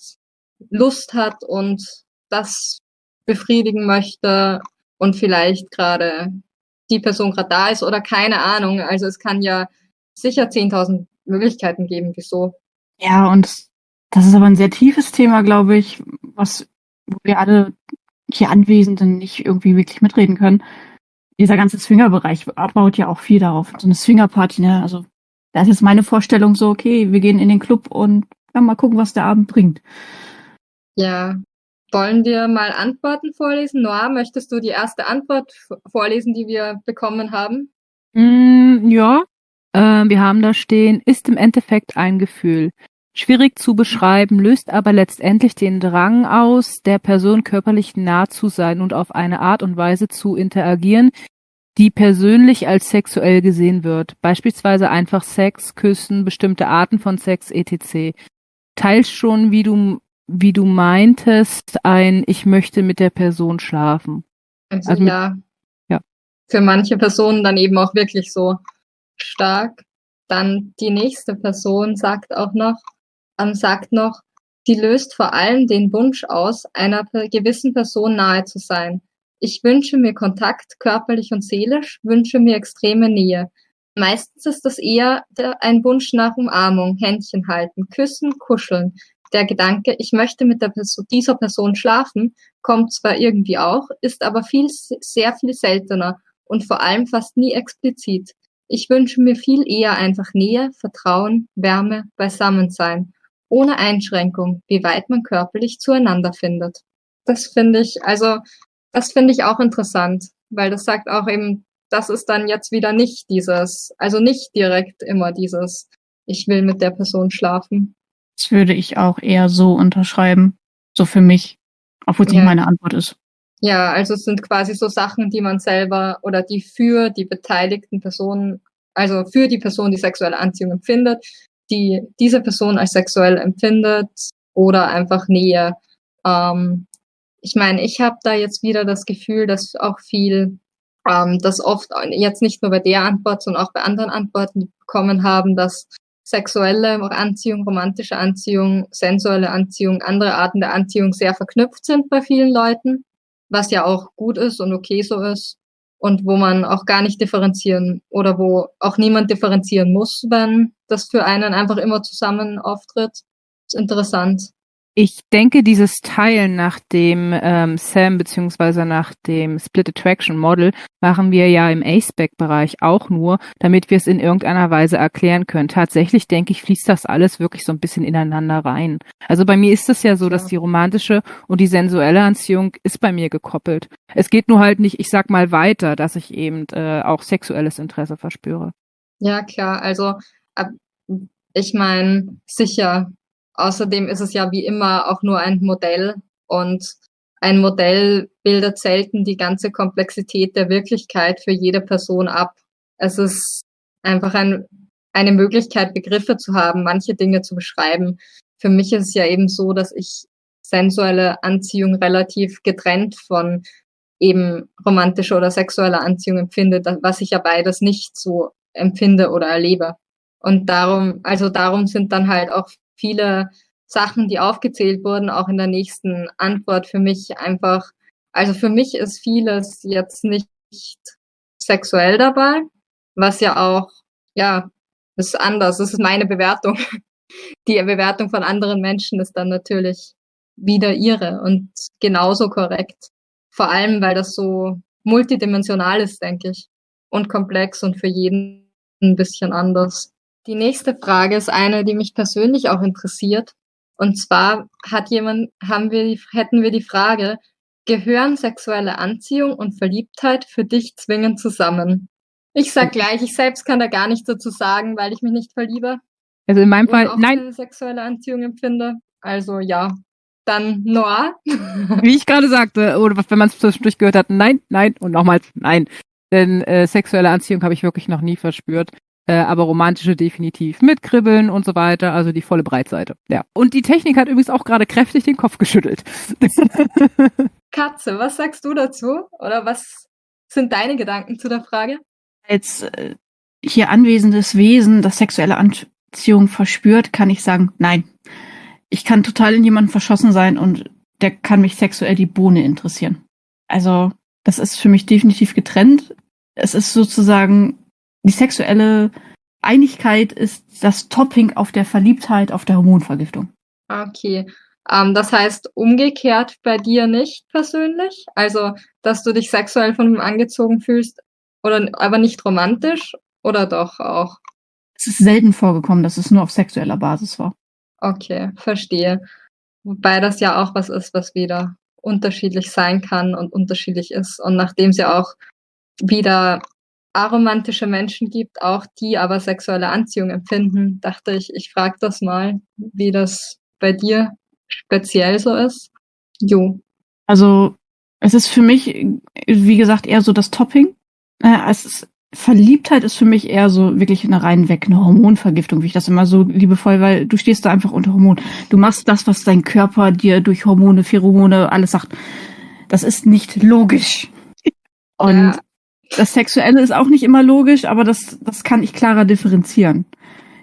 Lust hat und das befriedigen möchte und vielleicht gerade die Person gerade da ist oder keine Ahnung. Also es kann ja sicher 10.000 Möglichkeiten geben, wieso. Ja, und das ist aber ein sehr tiefes Thema, glaube ich, was wo wir alle hier Anwesenden nicht irgendwie wirklich mitreden können. Dieser ganze Swingerbereich baut ja auch viel darauf. So eine Swingerparty, ne? Also da ist jetzt meine Vorstellung so, okay, wir gehen in den Club und ja, mal gucken, was der Abend bringt. Ja. Wollen wir mal Antworten vorlesen? Noah, möchtest du die erste Antwort vorlesen, die wir bekommen haben? Mm, ja. Äh, wir haben da stehen, ist im Endeffekt ein Gefühl. Schwierig zu beschreiben, löst aber letztendlich den Drang aus, der Person körperlich nah zu sein und auf eine Art und Weise zu interagieren, die persönlich als sexuell gesehen wird. Beispielsweise einfach Sex, Küssen, bestimmte Arten von Sex, etc. Teils schon, wie du wie du meintest, ein Ich möchte mit der Person schlafen. Also, also mit, ja. Ja. für manche Personen dann eben auch wirklich so stark. Dann die nächste Person sagt auch noch, ähm, sagt noch, sie löst vor allem den Wunsch aus, einer gewissen Person nahe zu sein. Ich wünsche mir Kontakt, körperlich und seelisch, wünsche mir extreme Nähe. Meistens ist das eher ein Wunsch nach Umarmung, Händchen halten, küssen, kuscheln. Der Gedanke, ich möchte mit Person, dieser Person schlafen, kommt zwar irgendwie auch, ist aber viel, sehr viel seltener und vor allem fast nie explizit. Ich wünsche mir viel eher einfach Nähe, Vertrauen, Wärme, Beisammensein, ohne Einschränkung, wie weit man körperlich zueinander findet. Das finde ich, also, das finde ich auch interessant, weil das sagt auch eben, das ist dann jetzt wieder nicht dieses, also nicht direkt immer dieses, ich will mit der Person schlafen. Das würde ich auch eher so unterschreiben, so für mich, obwohl es ja. nicht meine Antwort ist. Ja, also es sind quasi so Sachen, die man selber oder die für die beteiligten Personen, also für die Person, die sexuelle Anziehung empfindet, die diese Person als sexuell empfindet oder einfach Nähe. Ähm, ich meine, ich habe da jetzt wieder das Gefühl, dass auch viel, ähm, das oft jetzt nicht nur bei der Antwort, sondern auch bei anderen Antworten bekommen haben, dass sexuelle Anziehung, romantische Anziehung, sensuelle Anziehung, andere Arten der Anziehung sehr verknüpft sind bei vielen Leuten was ja auch gut ist und okay so ist und wo man auch gar nicht differenzieren oder wo auch niemand differenzieren muss, wenn das für einen einfach immer zusammen auftritt. ist interessant. Ich denke, dieses Teilen nach dem ähm, SAM beziehungsweise nach dem Split Attraction Model machen wir ja im ACEBAC-Bereich auch nur, damit wir es in irgendeiner Weise erklären können. Tatsächlich denke ich, fließt das alles wirklich so ein bisschen ineinander rein. Also bei mir ist es ja so, dass die romantische und die sensuelle Anziehung ist bei mir gekoppelt. Es geht nur halt nicht, ich sag mal weiter, dass ich eben äh, auch sexuelles Interesse verspüre. Ja, klar. Also ich meine, sicher Außerdem ist es ja wie immer auch nur ein Modell und ein Modell bildet selten die ganze Komplexität der Wirklichkeit für jede Person ab. Es ist einfach ein, eine Möglichkeit, Begriffe zu haben, manche Dinge zu beschreiben. Für mich ist es ja eben so, dass ich sensuelle Anziehung relativ getrennt von eben romantischer oder sexueller Anziehung empfinde, was ich ja beides nicht so empfinde oder erlebe. Und darum, also darum sind dann halt auch viele Sachen, die aufgezählt wurden, auch in der nächsten Antwort für mich einfach, also für mich ist vieles jetzt nicht sexuell dabei, was ja auch, ja, ist anders. Das ist meine Bewertung. Die Bewertung von anderen Menschen ist dann natürlich wieder ihre und genauso korrekt. Vor allem, weil das so multidimensional ist, denke ich. Und komplex und für jeden ein bisschen anders. Die nächste Frage ist eine, die mich persönlich auch interessiert. Und zwar hat jemand, haben wir die, hätten wir die Frage, gehören sexuelle Anziehung und Verliebtheit für dich zwingend zusammen? Ich sag gleich, ich selbst kann da gar nichts dazu sagen, weil ich mich nicht verliebe. Also in meinem Fall, auch nein. Sexuelle Anziehung empfinde. Also ja. Dann Noah. Wie ich gerade sagte, oder wenn man es zwischendurch gehört hat, nein, nein und nochmals nein. Denn äh, sexuelle Anziehung habe ich wirklich noch nie verspürt äh, aber romantische definitiv mit Kribbeln und so weiter, also die volle Breitseite. Ja. Und die Technik hat übrigens auch gerade kräftig den Kopf geschüttelt. Katze, was sagst du dazu? Oder was sind deine Gedanken zu der Frage? Als äh, hier anwesendes Wesen, das sexuelle Anziehung verspürt, kann ich sagen, nein. Ich kann total in jemanden verschossen sein und der kann mich sexuell die Bohne interessieren. Also, das ist für mich definitiv getrennt. Es ist sozusagen die sexuelle Einigkeit ist das Topping auf der Verliebtheit, auf der Hormonvergiftung. Okay. Ähm, das heißt umgekehrt bei dir nicht persönlich? Also, dass du dich sexuell von ihm angezogen fühlst, oder aber nicht romantisch oder doch auch? Es ist selten vorgekommen, dass es nur auf sexueller Basis war. Okay, verstehe. Wobei das ja auch was ist, was wieder unterschiedlich sein kann und unterschiedlich ist. Und nachdem es ja auch wieder aromantische Menschen gibt, auch die aber sexuelle Anziehung empfinden, dachte ich, ich frage das mal, wie das bei dir speziell so ist. Jo. Also es ist für mich, wie gesagt, eher so das Topping. Äh, es ist, Verliebtheit ist für mich eher so wirklich eine rein weg, eine Hormonvergiftung, wie ich das immer so liebevoll, weil du stehst da einfach unter Hormon. Du machst das, was dein Körper dir durch Hormone, Pheromone, alles sagt. Das ist nicht logisch. Und ja Das Sexuelle ist auch nicht immer logisch, aber das, das kann ich klarer differenzieren.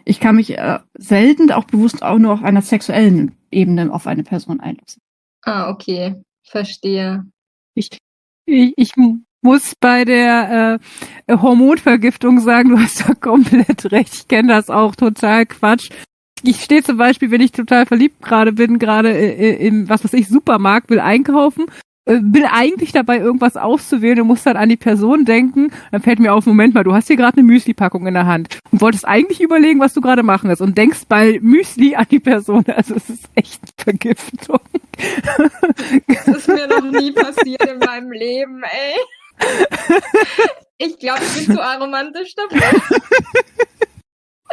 Ich kann mich äh, selten auch bewusst auch nur auf einer sexuellen Ebene auf eine Person einlassen. Ah, okay. Verstehe. Ich, ich, ich muss bei der äh, Hormonvergiftung sagen, du hast da komplett recht. Ich kenne das auch total Quatsch. Ich stehe zum Beispiel, wenn ich total verliebt gerade bin, gerade im, was weiß ich, Supermarkt, will einkaufen äh, will eigentlich dabei irgendwas auszuwählen und muss dann an die Person denken. Dann fällt mir auf, Moment mal, du hast hier gerade eine Müsli-Packung in der Hand und wolltest eigentlich überlegen, was du gerade machen willst und denkst bei Müsli an die Person. Also es ist echt Vergiftung. Das ist mir noch nie passiert in meinem Leben, ey. Ich glaube, ich bin zu aromantisch dafür.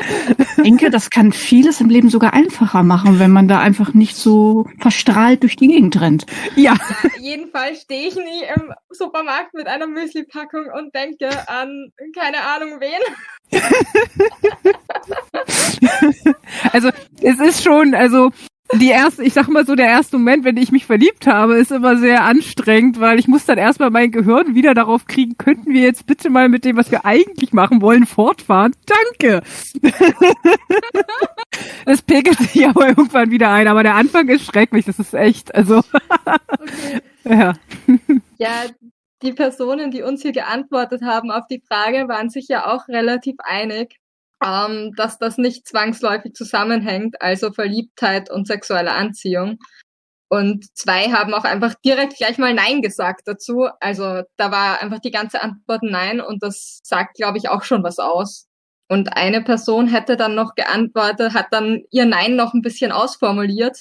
Ich denke, das kann vieles im Leben sogar einfacher machen, wenn man da einfach nicht so verstrahlt durch die Gegend rennt. Ja. Jedenfalls stehe ich nie im Supermarkt mit einer Müsli-Packung und denke an keine Ahnung wen. also es ist schon, also die erste, ich sag mal so, der erste Moment, wenn ich mich verliebt habe, ist immer sehr anstrengend, weil ich muss dann erstmal mein Gehirn wieder darauf kriegen, könnten wir jetzt bitte mal mit dem, was wir eigentlich machen wollen, fortfahren? Danke! Es pegelt sich aber irgendwann wieder ein, aber der Anfang ist schrecklich, das ist echt, also. okay. Ja. Ja, die Personen, die uns hier geantwortet haben auf die Frage, waren sich ja auch relativ einig ähm, dass das nicht zwangsläufig zusammenhängt, also Verliebtheit und sexuelle Anziehung. Und zwei haben auch einfach direkt gleich mal Nein gesagt dazu. Also da war einfach die ganze Antwort Nein und das sagt, glaube ich, auch schon was aus. Und eine Person hätte dann noch geantwortet, hat dann ihr Nein noch ein bisschen ausformuliert.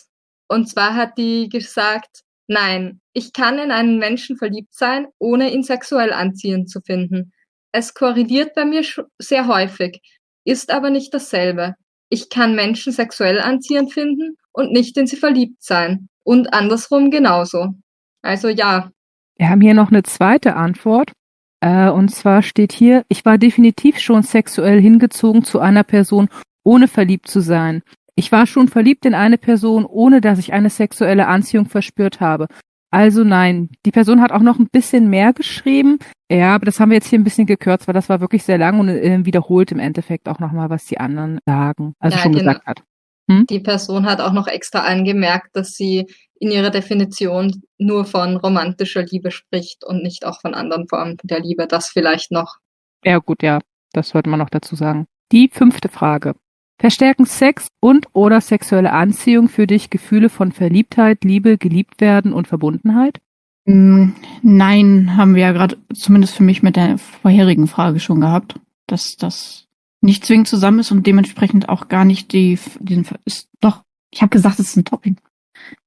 Und zwar hat die gesagt, nein, ich kann in einen Menschen verliebt sein, ohne ihn sexuell anziehend zu finden. Es korreliert bei mir sehr häufig ist aber nicht dasselbe. Ich kann Menschen sexuell anziehend finden und nicht in sie verliebt sein. Und andersrum genauso. Also ja. Wir haben hier noch eine zweite Antwort. Äh, und zwar steht hier, ich war definitiv schon sexuell hingezogen zu einer Person, ohne verliebt zu sein. Ich war schon verliebt in eine Person, ohne dass ich eine sexuelle Anziehung verspürt habe. Also nein, die Person hat auch noch ein bisschen mehr geschrieben. Ja, aber das haben wir jetzt hier ein bisschen gekürzt, weil das war wirklich sehr lang und äh, wiederholt im Endeffekt auch nochmal, was die anderen sagen, also ja, schon genau. gesagt hat. Hm? Die Person hat auch noch extra angemerkt, dass sie in ihrer Definition nur von romantischer Liebe spricht und nicht auch von anderen Formen der Liebe. Das vielleicht noch. Ja, gut, ja, das sollte man noch dazu sagen. Die fünfte Frage. Verstärken Sex und oder sexuelle Anziehung für dich Gefühle von Verliebtheit, Liebe, geliebt werden und Verbundenheit? Mm, nein, haben wir ja gerade zumindest für mich mit der vorherigen Frage schon gehabt, dass das nicht zwingend zusammen ist und dementsprechend auch gar nicht die, den, ist, doch, ich habe gesagt, es ist ein Topping.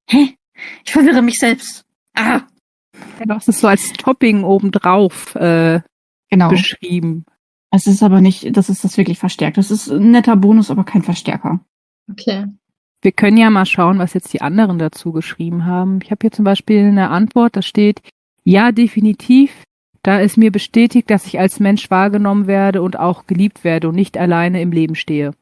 Hä? Ich verwirre mich selbst. Ah! Du hast es so als Topping obendrauf äh, genau. beschrieben. Es ist aber nicht, das ist das wirklich verstärkt. Das ist ein netter Bonus, aber kein Verstärker. Okay. Wir können ja mal schauen, was jetzt die anderen dazu geschrieben haben. Ich habe hier zum Beispiel eine Antwort, da steht, ja, definitiv, da ist mir bestätigt, dass ich als Mensch wahrgenommen werde und auch geliebt werde und nicht alleine im Leben stehe.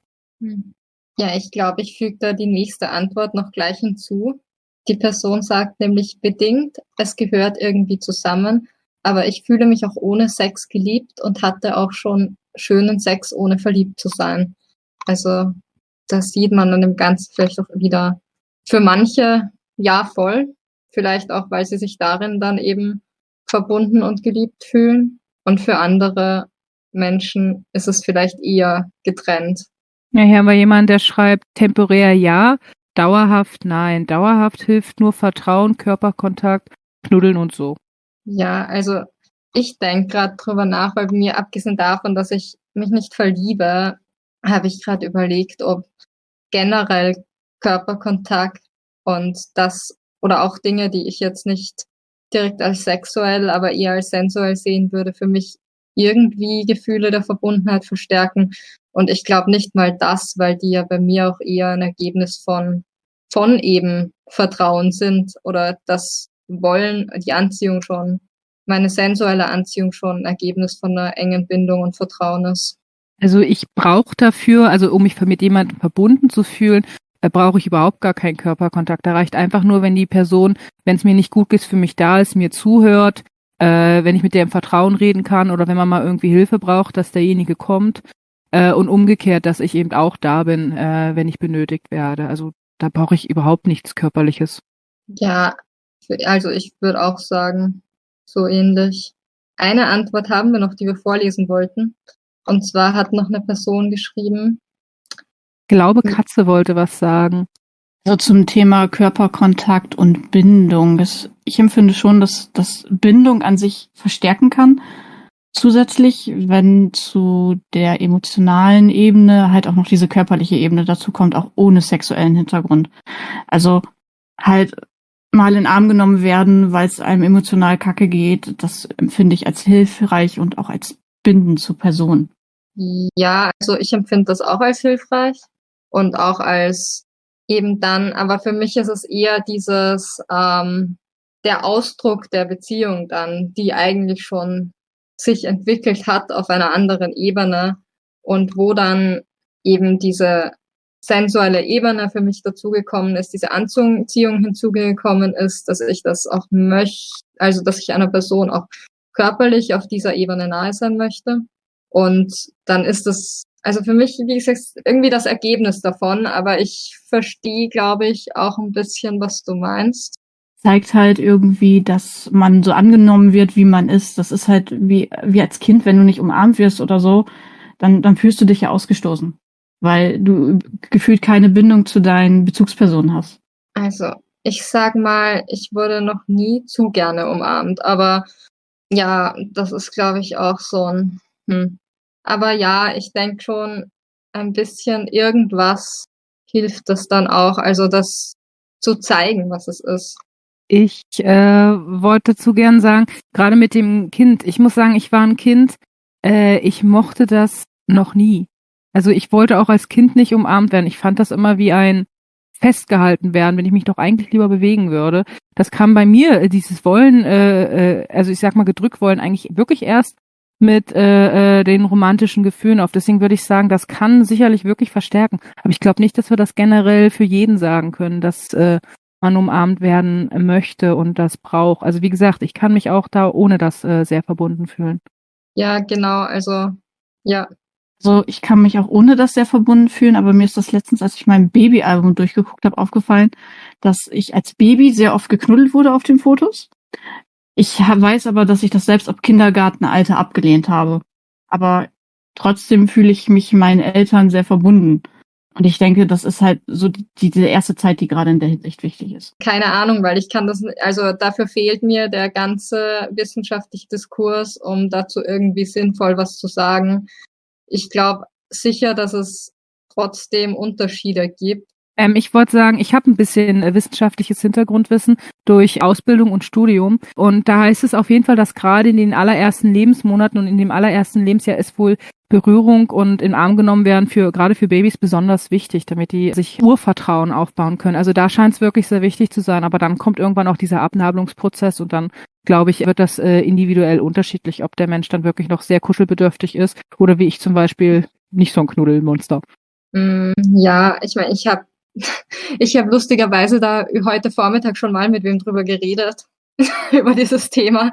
Hm. Ja, ich glaube, ich füge da die nächste Antwort noch gleich hinzu. Die Person sagt nämlich bedingt, es gehört irgendwie zusammen, aber ich fühle mich auch ohne Sex geliebt und hatte auch schon schönen Sex, ohne verliebt zu sein. Also das sieht man an dem Ganzen vielleicht auch wieder für manche ja voll, vielleicht auch, weil sie sich darin dann eben verbunden und geliebt fühlen. Und für andere Menschen ist es vielleicht eher getrennt. Ja, hier haben wir jemanden, der schreibt temporär ja, dauerhaft nein. Dauerhaft hilft nur Vertrauen, Körperkontakt, Knuddeln und so. Ja, also ich denke gerade drüber nach, weil mir abgesehen davon, dass ich mich nicht verliebe, habe ich gerade überlegt, ob generell Körperkontakt und das oder auch Dinge, die ich jetzt nicht direkt als sexuell, aber eher als sensuell sehen würde, für mich irgendwie Gefühle der Verbundenheit verstärken. Und ich glaube nicht mal das, weil die ja bei mir auch eher ein Ergebnis von, von eben Vertrauen sind oder das Wollen, die Anziehung schon, meine sensuelle Anziehung schon ein Ergebnis von einer engen Bindung und Vertrauen ist. Also ich brauche dafür, also um mich mit jemandem verbunden zu fühlen, äh, brauche ich überhaupt gar keinen Körperkontakt. Da reicht einfach nur, wenn die Person, wenn es mir nicht gut geht, für mich da ist, mir zuhört, äh, wenn ich mit der im Vertrauen reden kann oder wenn man mal irgendwie Hilfe braucht, dass derjenige kommt äh, und umgekehrt, dass ich eben auch da bin, äh, wenn ich benötigt werde. Also da brauche ich überhaupt nichts Körperliches. Ja, also ich würde auch sagen, so ähnlich. Eine Antwort haben wir noch, die wir vorlesen wollten. Und zwar hat noch eine Person geschrieben. Ich glaube, Katze wollte was sagen. Also zum Thema Körperkontakt und Bindung. Das, ich empfinde schon, dass das Bindung an sich verstärken kann. Zusätzlich, wenn zu der emotionalen Ebene halt auch noch diese körperliche Ebene dazu kommt, auch ohne sexuellen Hintergrund. Also halt mal in den Arm genommen werden, weil es einem emotional kacke geht, das empfinde ich als hilfreich und auch als Binden zur Person. Ja, also ich empfinde das auch als hilfreich und auch als eben dann, aber für mich ist es eher dieses, ähm, der Ausdruck der Beziehung dann, die eigentlich schon sich entwickelt hat auf einer anderen Ebene und wo dann eben diese sensuelle Ebene für mich dazugekommen ist, diese Anziehung hinzugekommen ist, dass ich das auch möchte, also dass ich einer Person auch körperlich auf dieser Ebene nahe sein möchte. Und dann ist das, also für mich, wie gesagt, irgendwie das Ergebnis davon, aber ich verstehe, glaube ich, auch ein bisschen, was du meinst. Zeigt halt irgendwie, dass man so angenommen wird, wie man ist. Das ist halt wie, wie als Kind, wenn du nicht umarmt wirst oder so, dann, dann fühlst du dich ja ausgestoßen weil du gefühlt keine Bindung zu deinen Bezugspersonen hast. Also, ich sag mal, ich wurde noch nie zu gerne umarmt, aber ja, das ist, glaube ich, auch so ein. Hm. Aber ja, ich denke schon, ein bisschen irgendwas hilft das dann auch, also das zu zeigen, was es ist. Ich äh, wollte zu gern sagen, gerade mit dem Kind, ich muss sagen, ich war ein Kind, äh, ich mochte das noch nie. Also ich wollte auch als Kind nicht umarmt werden. Ich fand das immer wie ein festgehalten werden, wenn ich mich doch eigentlich lieber bewegen würde. Das kam bei mir, äh, dieses Wollen, äh, äh, also ich sag mal gedrückt wollen, eigentlich wirklich erst mit äh, äh, den romantischen Gefühlen auf. Deswegen würde ich sagen, das kann sicherlich wirklich verstärken. Aber ich glaube nicht, dass wir das generell für jeden sagen können, dass äh, man umarmt werden möchte und das braucht. Also wie gesagt, ich kann mich auch da ohne das äh, sehr verbunden fühlen. Ja, genau. Also ja, so, ich kann mich auch ohne das sehr verbunden fühlen, aber mir ist das letztens, als ich mein Babyalbum durchgeguckt habe, aufgefallen, dass ich als Baby sehr oft geknuddelt wurde auf den Fotos. Ich weiß aber, dass ich das selbst ab Kindergartenalter abgelehnt habe. Aber trotzdem fühle ich mich meinen Eltern sehr verbunden. Und ich denke, das ist halt so die, diese erste Zeit, die gerade in der Hinsicht wichtig ist. Keine Ahnung, weil ich kann das, also dafür fehlt mir der ganze wissenschaftliche Diskurs, um dazu irgendwie sinnvoll was zu sagen ich glaube sicher, dass es trotzdem Unterschiede gibt. Ähm, ich wollte sagen, ich habe ein bisschen äh, wissenschaftliches Hintergrundwissen durch Ausbildung und Studium. Und da heißt es auf jeden Fall, dass gerade in den allerersten Lebensmonaten und in dem allerersten Lebensjahr ist wohl Berührung und in Arm genommen werden für gerade für Babys besonders wichtig, damit die sich Urvertrauen aufbauen können. Also da scheint es wirklich sehr wichtig zu sein. Aber dann kommt irgendwann auch dieser Abnabelungsprozess und dann glaube ich, wird das äh, individuell unterschiedlich, ob der Mensch dann wirklich noch sehr kuschelbedürftig ist oder wie ich zum Beispiel nicht so ein Knuddelmonster. Mm, ja, ich meine, ich habe ich habe lustigerweise da heute Vormittag schon mal mit wem drüber geredet über dieses Thema.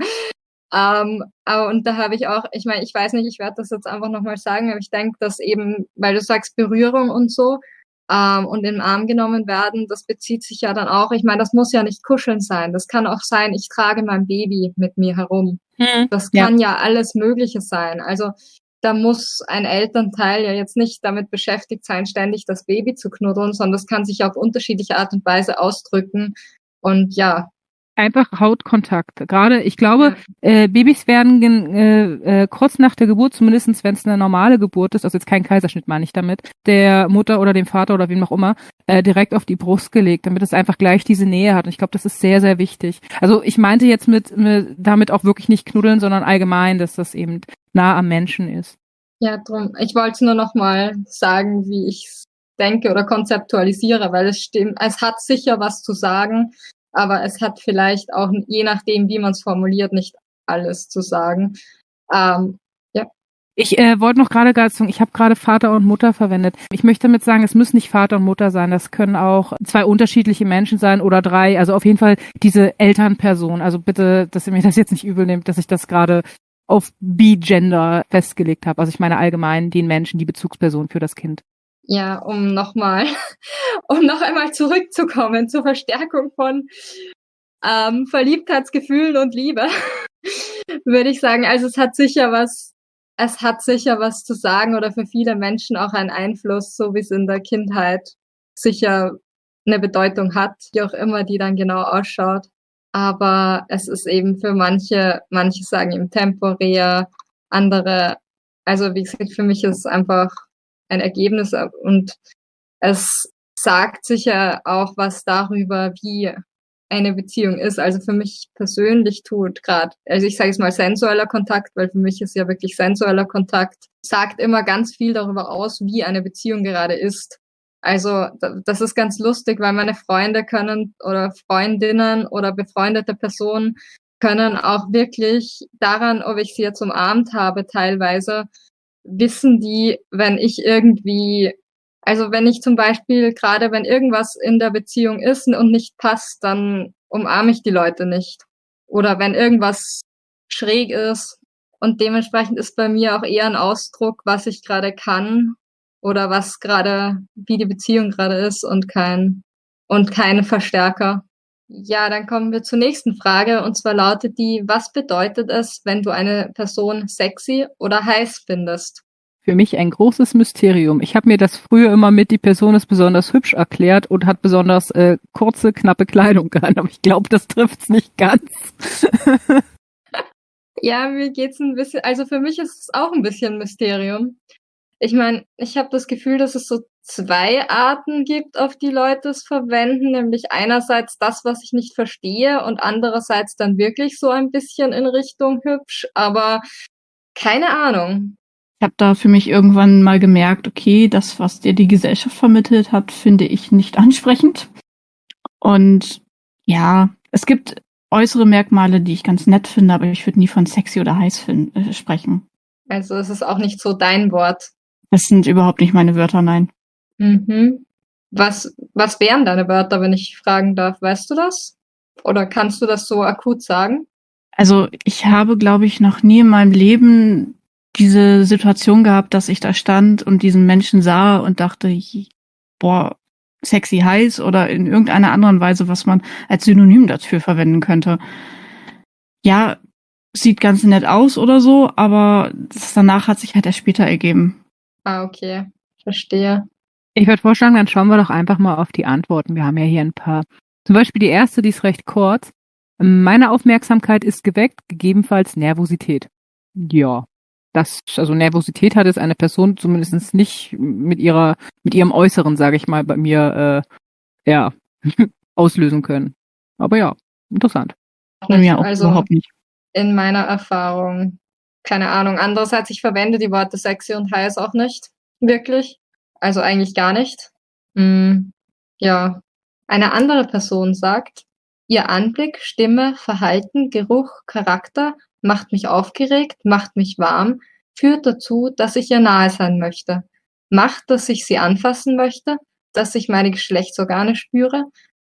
Ähm, und da habe ich auch, ich meine, ich weiß nicht, ich werde das jetzt einfach nochmal sagen, aber ich denke, dass eben, weil du sagst Berührung und so ähm, und den Arm genommen werden, das bezieht sich ja dann auch, ich meine, das muss ja nicht kuscheln sein. Das kann auch sein, ich trage mein Baby mit mir herum. Hm, das kann ja. ja alles Mögliche sein. Also da muss ein Elternteil ja jetzt nicht damit beschäftigt sein, ständig das Baby zu knuddeln, sondern das kann sich auf unterschiedliche Art und Weise ausdrücken. Und ja, einfach Hautkontakt. Gerade, ich glaube, äh, Babys werden äh, äh, kurz nach der Geburt, zumindestens wenn es eine normale Geburt ist, also jetzt kein Kaiserschnitt meine ich damit, der Mutter oder dem Vater oder wem auch immer, äh, direkt auf die Brust gelegt, damit es einfach gleich diese Nähe hat. Und ich glaube, das ist sehr, sehr wichtig. Also ich meinte jetzt mit, mit damit auch wirklich nicht knuddeln, sondern allgemein, dass das eben nah am Menschen ist. Ja, drum. Ich wollte nur noch mal sagen, wie ich denke oder konzeptualisiere, weil es stimmt, es hat sicher was zu sagen, aber es hat vielleicht auch, je nachdem, wie man es formuliert, nicht alles zu sagen. Ähm, ja. Ich äh, wollte noch gerade gerade sagen, ich habe gerade Vater und Mutter verwendet. Ich möchte damit sagen, es müssen nicht Vater und Mutter sein. Das können auch zwei unterschiedliche Menschen sein oder drei. Also auf jeden Fall diese Elternperson. Also bitte, dass ihr mir das jetzt nicht übel nehmt, dass ich das gerade auf B-Gender festgelegt habe. Also ich meine allgemein den Menschen, die Bezugsperson für das Kind. Ja, um nochmal, um noch einmal zurückzukommen zur Verstärkung von ähm, Verliebtheitsgefühlen und Liebe, würde ich sagen, also es hat sicher was, es hat sicher was zu sagen oder für viele Menschen auch einen Einfluss, so wie es in der Kindheit sicher eine Bedeutung hat, wie auch immer die dann genau ausschaut. Aber es ist eben für manche, manche sagen eben temporär, andere, also wie gesagt, für mich ist es einfach ein Ergebnis und es sagt sicher auch was darüber, wie eine Beziehung ist. Also für mich persönlich tut gerade, also ich sage es mal sensueller Kontakt, weil für mich ist ja wirklich sensueller Kontakt, sagt immer ganz viel darüber aus, wie eine Beziehung gerade ist. Also das ist ganz lustig, weil meine Freunde können oder Freundinnen oder befreundete Personen können auch wirklich daran, ob ich sie jetzt umarmt habe, teilweise wissen die, wenn ich irgendwie also wenn ich zum Beispiel gerade, wenn irgendwas in der Beziehung ist und nicht passt, dann umarme ich die Leute nicht. Oder wenn irgendwas schräg ist. Und dementsprechend ist bei mir auch eher ein Ausdruck, was ich gerade kann oder was gerade, wie die Beziehung gerade ist und kein, und kein Verstärker. Ja, dann kommen wir zur nächsten Frage und zwar lautet die, was bedeutet es, wenn du eine Person sexy oder heiß findest? für mich ein großes Mysterium. Ich habe mir das früher immer mit, die Person ist besonders hübsch erklärt und hat besonders äh, kurze, knappe Kleidung an, aber ich glaube, das trifft's nicht ganz. ja, mir geht's ein bisschen, also für mich ist es auch ein bisschen Mysterium. Ich meine, ich habe das Gefühl, dass es so zwei Arten gibt, auf die Leute es verwenden, nämlich einerseits das, was ich nicht verstehe und andererseits dann wirklich so ein bisschen in Richtung hübsch, aber keine Ahnung. Ich habe da für mich irgendwann mal gemerkt, okay, das, was dir die Gesellschaft vermittelt hat, finde ich nicht ansprechend. Und ja, es gibt äußere Merkmale, die ich ganz nett finde, aber ich würde nie von sexy oder heiß äh, sprechen. Also es ist auch nicht so dein Wort. Das sind überhaupt nicht meine Wörter, nein. Mhm. Was, was wären deine Wörter, wenn ich fragen darf? Weißt du das? Oder kannst du das so akut sagen? Also ich habe, glaube ich, noch nie in meinem Leben diese Situation gehabt, dass ich da stand und diesen Menschen sah und dachte, boah, sexy heiß oder in irgendeiner anderen Weise, was man als Synonym dafür verwenden könnte. Ja, sieht ganz nett aus oder so, aber danach hat sich halt erst später ergeben. Ah, okay. Verstehe. Ich würde vorschlagen, dann schauen wir doch einfach mal auf die Antworten. Wir haben ja hier ein paar. Zum Beispiel die erste, die ist recht kurz. Meine Aufmerksamkeit ist geweckt, gegebenenfalls Nervosität. Ja, das, also Nervosität hat es eine Person zumindest nicht mit ihrer, mit ihrem Äußeren, sage ich mal, bei mir äh, ja auslösen können. Aber ja, interessant. Bei mir auch also, überhaupt nicht. In meiner Erfahrung, keine Ahnung. Andererseits, ich verwende die Worte sexy und heiß auch nicht. Wirklich. Also eigentlich gar nicht. Hm, ja. Eine andere Person sagt, ihr Anblick, Stimme, Verhalten, Geruch, Charakter macht mich aufgeregt, macht mich warm, führt dazu, dass ich ihr nahe sein möchte, macht, dass ich sie anfassen möchte, dass ich meine Geschlechtsorgane spüre,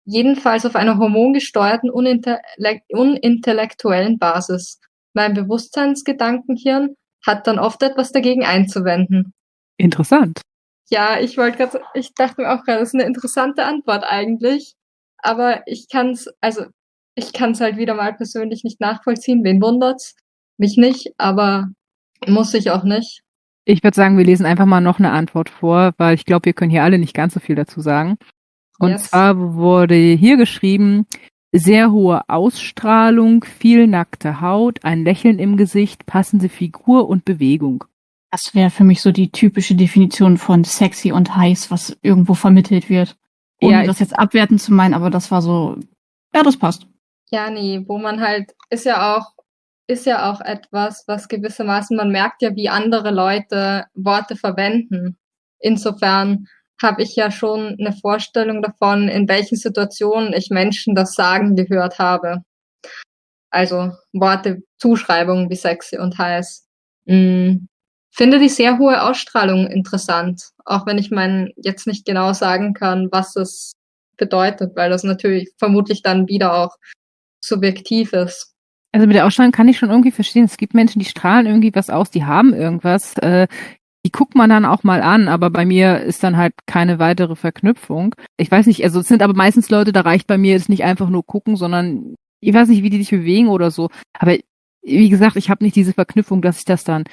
jedenfalls auf einer hormongesteuerten, unintellektuellen Basis. Mein Bewusstseinsgedankenhirn hat dann oft etwas dagegen einzuwenden. Interessant. Ja, ich wollte gerade, ich dachte mir auch gerade, das ist eine interessante Antwort eigentlich. Aber ich kann es, also ich kann es halt wieder mal persönlich nicht nachvollziehen. Wen wundert's? Mich nicht, aber muss ich auch nicht. Ich würde sagen, wir lesen einfach mal noch eine Antwort vor, weil ich glaube, wir können hier alle nicht ganz so viel dazu sagen. Und yes. zwar wurde hier geschrieben, sehr hohe Ausstrahlung, viel nackte Haut, ein Lächeln im Gesicht, passende Figur und Bewegung. Das wäre für mich so die typische Definition von sexy und heiß, was irgendwo vermittelt wird. Ohne ja, das jetzt abwertend zu meinen, aber das war so, ja, das passt. Ja, nee, wo man halt, ist ja auch, ist ja auch etwas, was gewissermaßen, man merkt ja, wie andere Leute Worte verwenden. Insofern habe ich ja schon eine Vorstellung davon, in welchen Situationen ich Menschen das sagen gehört habe. Also Worte, Zuschreibungen wie sexy und heiß. Mm. finde die sehr hohe Ausstrahlung interessant, auch wenn ich mein jetzt nicht genau sagen kann, was es bedeutet, weil das natürlich vermutlich dann wieder auch subjektiv ist. Also mit der Ausstrahlung kann ich schon irgendwie verstehen. Es gibt Menschen, die strahlen irgendwie was aus, die haben irgendwas. Äh, die guckt man dann auch mal an, aber bei mir ist dann halt keine weitere Verknüpfung. Ich weiß nicht, also es sind aber meistens Leute, da reicht bei mir jetzt nicht einfach nur gucken, sondern ich weiß nicht, wie die sich bewegen oder so. Aber wie gesagt, ich habe nicht diese Verknüpfung, dass ich das dann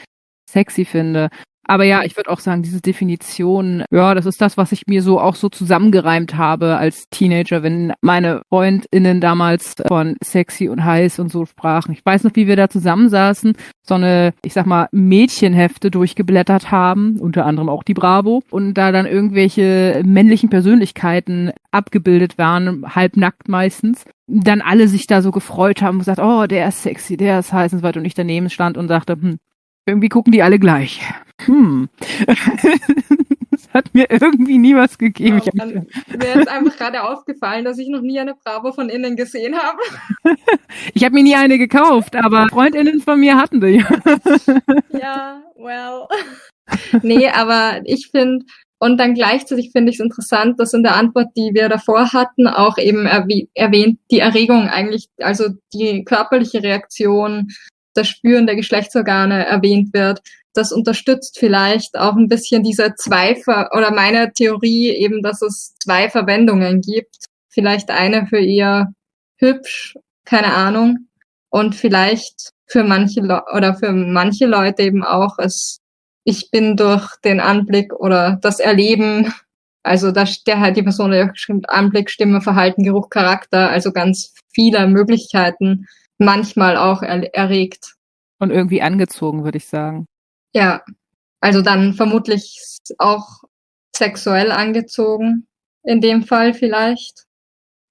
sexy finde. Aber ja, ich würde auch sagen, diese Definition, ja, das ist das, was ich mir so auch so zusammengereimt habe als Teenager, wenn meine FreundInnen damals von sexy und heiß und so sprachen. Ich weiß noch, wie wir da zusammensaßen, so eine, ich sag mal, Mädchenhefte durchgeblättert haben, unter anderem auch die Bravo, und da dann irgendwelche männlichen Persönlichkeiten abgebildet waren, halbnackt meistens. Dann alle sich da so gefreut haben und gesagt, oh, der ist sexy, der ist heiß und so weiter. Und ich daneben stand und sagte, hm, irgendwie gucken die alle gleich. Hm. das hat mir irgendwie nie was gegeben. Ja, mir ist einfach gerade aufgefallen, dass ich noch nie eine Bravo von innen gesehen habe. ich habe mir nie eine gekauft, aber Freundinnen von mir hatten die. ja, well. nee, aber ich finde, und dann gleichzeitig finde ich es interessant, dass in der Antwort, die wir davor hatten, auch eben erwähnt, die Erregung eigentlich, also die körperliche Reaktion das Spüren der Geschlechtsorgane erwähnt wird. Das unterstützt vielleicht auch ein bisschen diese zwei oder meine Theorie eben, dass es zwei Verwendungen gibt. Vielleicht eine für ihr hübsch, keine Ahnung, und vielleicht für manche Le oder für manche Leute eben auch es ich bin durch den Anblick oder das Erleben, also da der halt die Person ja bestimmt Anblick, Stimme, Verhalten, Geruch, Charakter, also ganz viele Möglichkeiten manchmal auch er erregt. Und irgendwie angezogen, würde ich sagen. Ja, also dann vermutlich auch sexuell angezogen, in dem Fall vielleicht.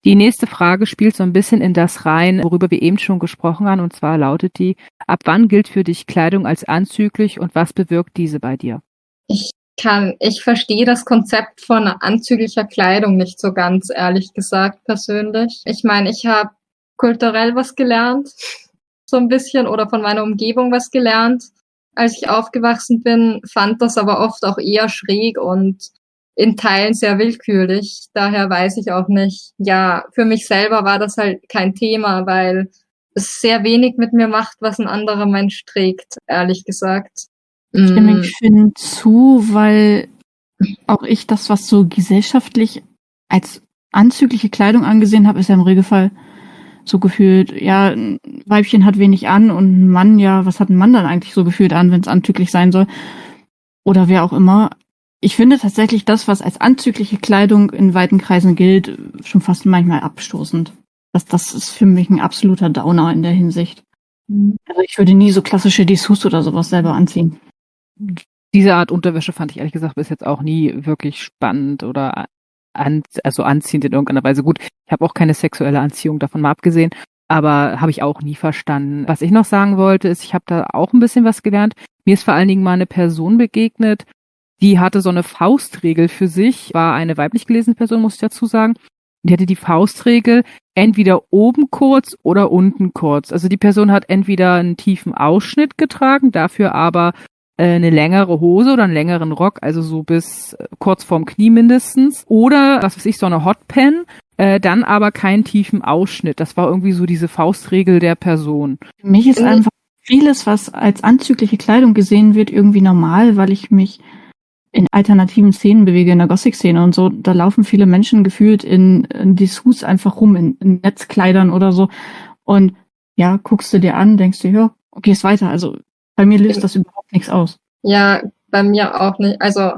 Die nächste Frage spielt so ein bisschen in das rein, worüber wir eben schon gesprochen haben, und zwar lautet die, ab wann gilt für dich Kleidung als anzüglich und was bewirkt diese bei dir? Ich kann, ich verstehe das Konzept von anzüglicher Kleidung nicht so ganz, ehrlich gesagt, persönlich. Ich meine, ich habe kulturell was gelernt, so ein bisschen, oder von meiner Umgebung was gelernt, als ich aufgewachsen bin, fand das aber oft auch eher schräg und in Teilen sehr willkürlich. Daher weiß ich auch nicht. Ja, für mich selber war das halt kein Thema, weil es sehr wenig mit mir macht, was ein anderer Mensch trägt, ehrlich gesagt. Ich stimme ich finde zu, weil auch ich das, was so gesellschaftlich als anzügliche Kleidung angesehen habe, ist ja im Regelfall so gefühlt, ja, ein Weibchen hat wenig an und ein Mann, ja, was hat ein Mann dann eigentlich so gefühlt an, wenn es anzüglich sein soll? Oder wer auch immer. Ich finde tatsächlich das, was als anzügliche Kleidung in weiten Kreisen gilt, schon fast manchmal abstoßend. Das, das ist für mich ein absoluter Downer in der Hinsicht. Mhm. Also ich würde nie so klassische Dessous oder sowas selber anziehen. Diese Art Unterwäsche fand ich ehrlich gesagt bis jetzt auch nie wirklich spannend oder an, also anziehend in irgendeiner Weise. Gut, ich habe auch keine sexuelle Anziehung davon mal abgesehen, aber habe ich auch nie verstanden. Was ich noch sagen wollte, ist, ich habe da auch ein bisschen was gelernt. Mir ist vor allen Dingen mal eine Person begegnet, die hatte so eine Faustregel für sich, war eine weiblich gelesene Person, muss ich dazu sagen. Die hatte die Faustregel entweder oben kurz oder unten kurz. Also die Person hat entweder einen tiefen Ausschnitt getragen, dafür aber eine längere Hose oder einen längeren Rock, also so bis äh, kurz vorm Knie mindestens. Oder, was weiß ich, so eine Hotpen, äh, dann aber keinen tiefen Ausschnitt. Das war irgendwie so diese Faustregel der Person. Für mich ist einfach vieles, was als anzügliche Kleidung gesehen wird, irgendwie normal, weil ich mich in alternativen Szenen bewege, in der Gothic-Szene und so. Da laufen viele Menschen gefühlt in, in Dessous einfach rum, in, in Netzkleidern oder so. Und ja, guckst du dir an, denkst du, ja, okay, ist weiter. Also bei mir löst das überhaupt nichts aus. Ja, bei mir auch nicht. Also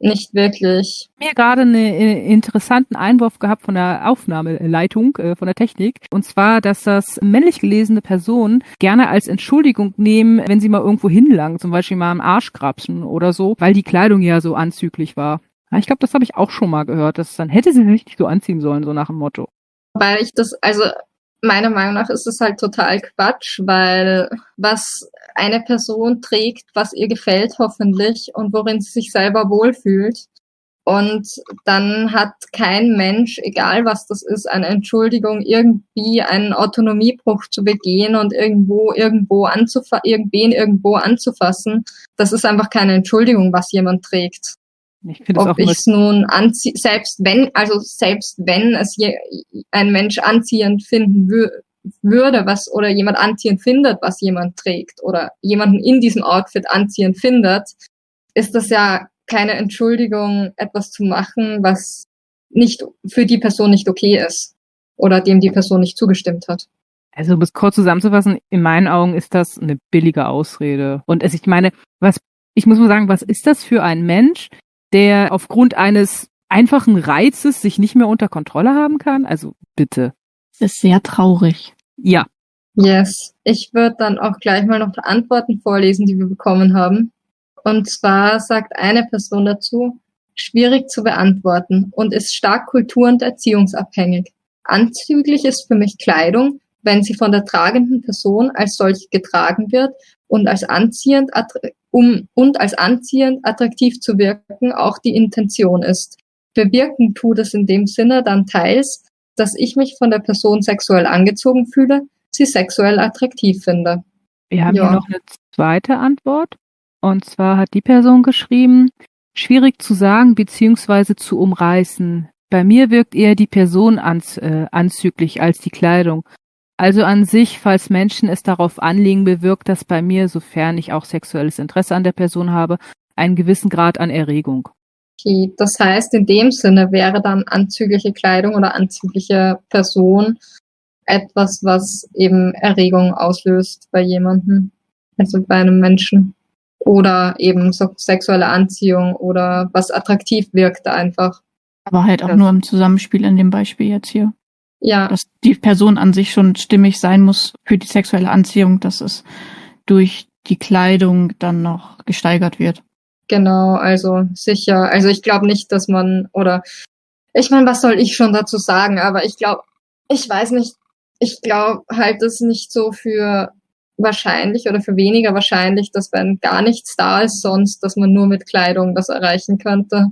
nicht wirklich. Mir gerade einen äh, interessanten Einwurf gehabt von der Aufnahmeleitung, äh, von der Technik. Und zwar, dass das männlich gelesene Personen gerne als Entschuldigung nehmen, wenn sie mal irgendwo hinlangen, zum Beispiel mal am Arsch grapschen oder so, weil die Kleidung ja so anzüglich war. Ja, ich glaube, das habe ich auch schon mal gehört, dass dann hätte sie richtig so anziehen sollen, so nach dem Motto. Weil ich das, also meiner Meinung nach ist es halt total Quatsch, weil was eine Person trägt, was ihr gefällt hoffentlich und worin sie sich selber wohlfühlt, Und dann hat kein Mensch, egal was das ist, eine Entschuldigung, irgendwie einen Autonomiebruch zu begehen und irgendwo, irgendwo anzufa irgendwen irgendwo anzufassen. Das ist einfach keine Entschuldigung, was jemand trägt. Ich Ob ich es nun anziehe, selbst wenn, also selbst wenn es je, ein Mensch anziehend finden wür würde, was, oder jemand anziehend findet, was jemand trägt, oder jemanden in diesem Outfit anziehend findet, ist das ja keine Entschuldigung, etwas zu machen, was nicht für die Person nicht okay ist oder dem die Person nicht zugestimmt hat. Also, um es kurz zusammenzufassen, in meinen Augen ist das eine billige Ausrede. Und es, ich meine, was, ich muss mal sagen, was ist das für ein Mensch, der aufgrund eines einfachen Reizes sich nicht mehr unter Kontrolle haben kann? Also, bitte. Das ist sehr traurig. Ja. Yes. Ich würde dann auch gleich mal noch Antworten vorlesen, die wir bekommen haben. Und zwar sagt eine Person dazu, schwierig zu beantworten und ist stark kultur- und erziehungsabhängig. Anzüglich ist für mich Kleidung, wenn sie von der tragenden Person als solche getragen wird und als anziehend, um, und als anziehend attraktiv zu wirken auch die Intention ist. Bewirken tut es in dem Sinne dann teils, dass ich mich von der Person sexuell angezogen fühle, sie sexuell attraktiv finde. Wir haben ja. hier noch eine zweite Antwort. Und zwar hat die Person geschrieben, schwierig zu sagen bzw. zu umreißen. Bei mir wirkt eher die Person anz, äh, anzüglich als die Kleidung. Also an sich, falls Menschen es darauf anlegen, bewirkt das bei mir, sofern ich auch sexuelles Interesse an der Person habe, einen gewissen Grad an Erregung. Okay, das heißt, in dem Sinne wäre dann anzügliche Kleidung oder anzügliche Person etwas, was eben Erregung auslöst bei jemandem, also bei einem Menschen oder eben so sexuelle Anziehung oder was attraktiv wirkt einfach. Aber halt auch das. nur im Zusammenspiel in dem Beispiel jetzt hier. Ja. Dass die Person an sich schon stimmig sein muss für die sexuelle Anziehung, dass es durch die Kleidung dann noch gesteigert wird. Genau, also sicher. Also ich glaube nicht, dass man oder ich meine, was soll ich schon dazu sagen? Aber ich glaube, ich weiß nicht. Ich glaube halt, dass nicht so für wahrscheinlich oder für weniger wahrscheinlich, dass wenn gar nichts da ist sonst, dass man nur mit Kleidung das erreichen könnte.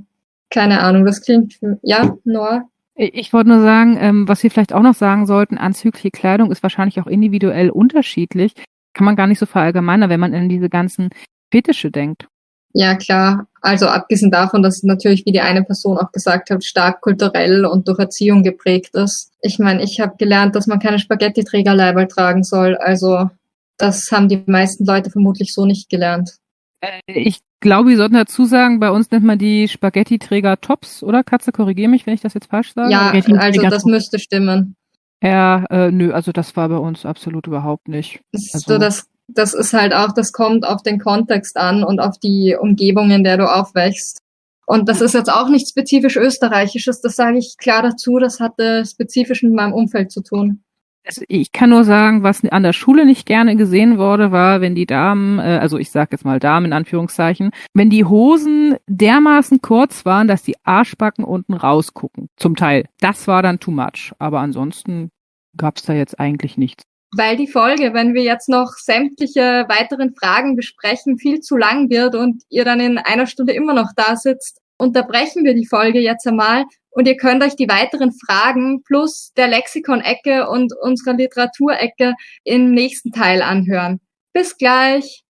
Keine Ahnung, das klingt, ja, Noah? Ich wollte nur sagen, ähm, was wir vielleicht auch noch sagen sollten, anzügliche Kleidung ist wahrscheinlich auch individuell unterschiedlich. Kann man gar nicht so verallgemeinern, wenn man in diese ganzen Fetische denkt. Ja, klar. Also abgesehen davon, dass natürlich, wie die eine Person auch gesagt hat, stark kulturell und durch Erziehung geprägt ist. Ich meine, ich habe gelernt, dass man keine Spaghetti-Trägerleiberl tragen soll. Also das haben die meisten Leute vermutlich so nicht gelernt. Äh, ich glaube, wir sollten dazu sagen, bei uns nennt man die Spaghetti-Träger Tops, oder? Katze, korrigiere mich, wenn ich das jetzt falsch sage. Ja, also das müsste stimmen. Ja, äh, nö, also das war bei uns absolut überhaupt nicht. Also, so, das, das ist halt auch, das kommt auf den Kontext an und auf die Umgebung, in der du aufwächst. Und das ist jetzt auch nicht spezifisch österreichisches, das sage ich klar dazu, das hatte spezifisch mit meinem Umfeld zu tun. Also ich kann nur sagen, was an der Schule nicht gerne gesehen wurde, war, wenn die Damen, äh, also ich sag jetzt mal Damen in Anführungszeichen, wenn die Hosen dermaßen kurz waren, dass die Arschbacken unten rausgucken. Zum Teil. Das war dann too much. Aber ansonsten gab's da jetzt eigentlich nichts. Weil die Folge, wenn wir jetzt noch sämtliche weiteren Fragen besprechen, viel zu lang wird und ihr dann in einer Stunde immer noch da sitzt, unterbrechen wir die Folge jetzt einmal und ihr könnt euch die weiteren Fragen plus der Lexikon-Ecke und unserer Literaturecke im nächsten Teil anhören. Bis gleich!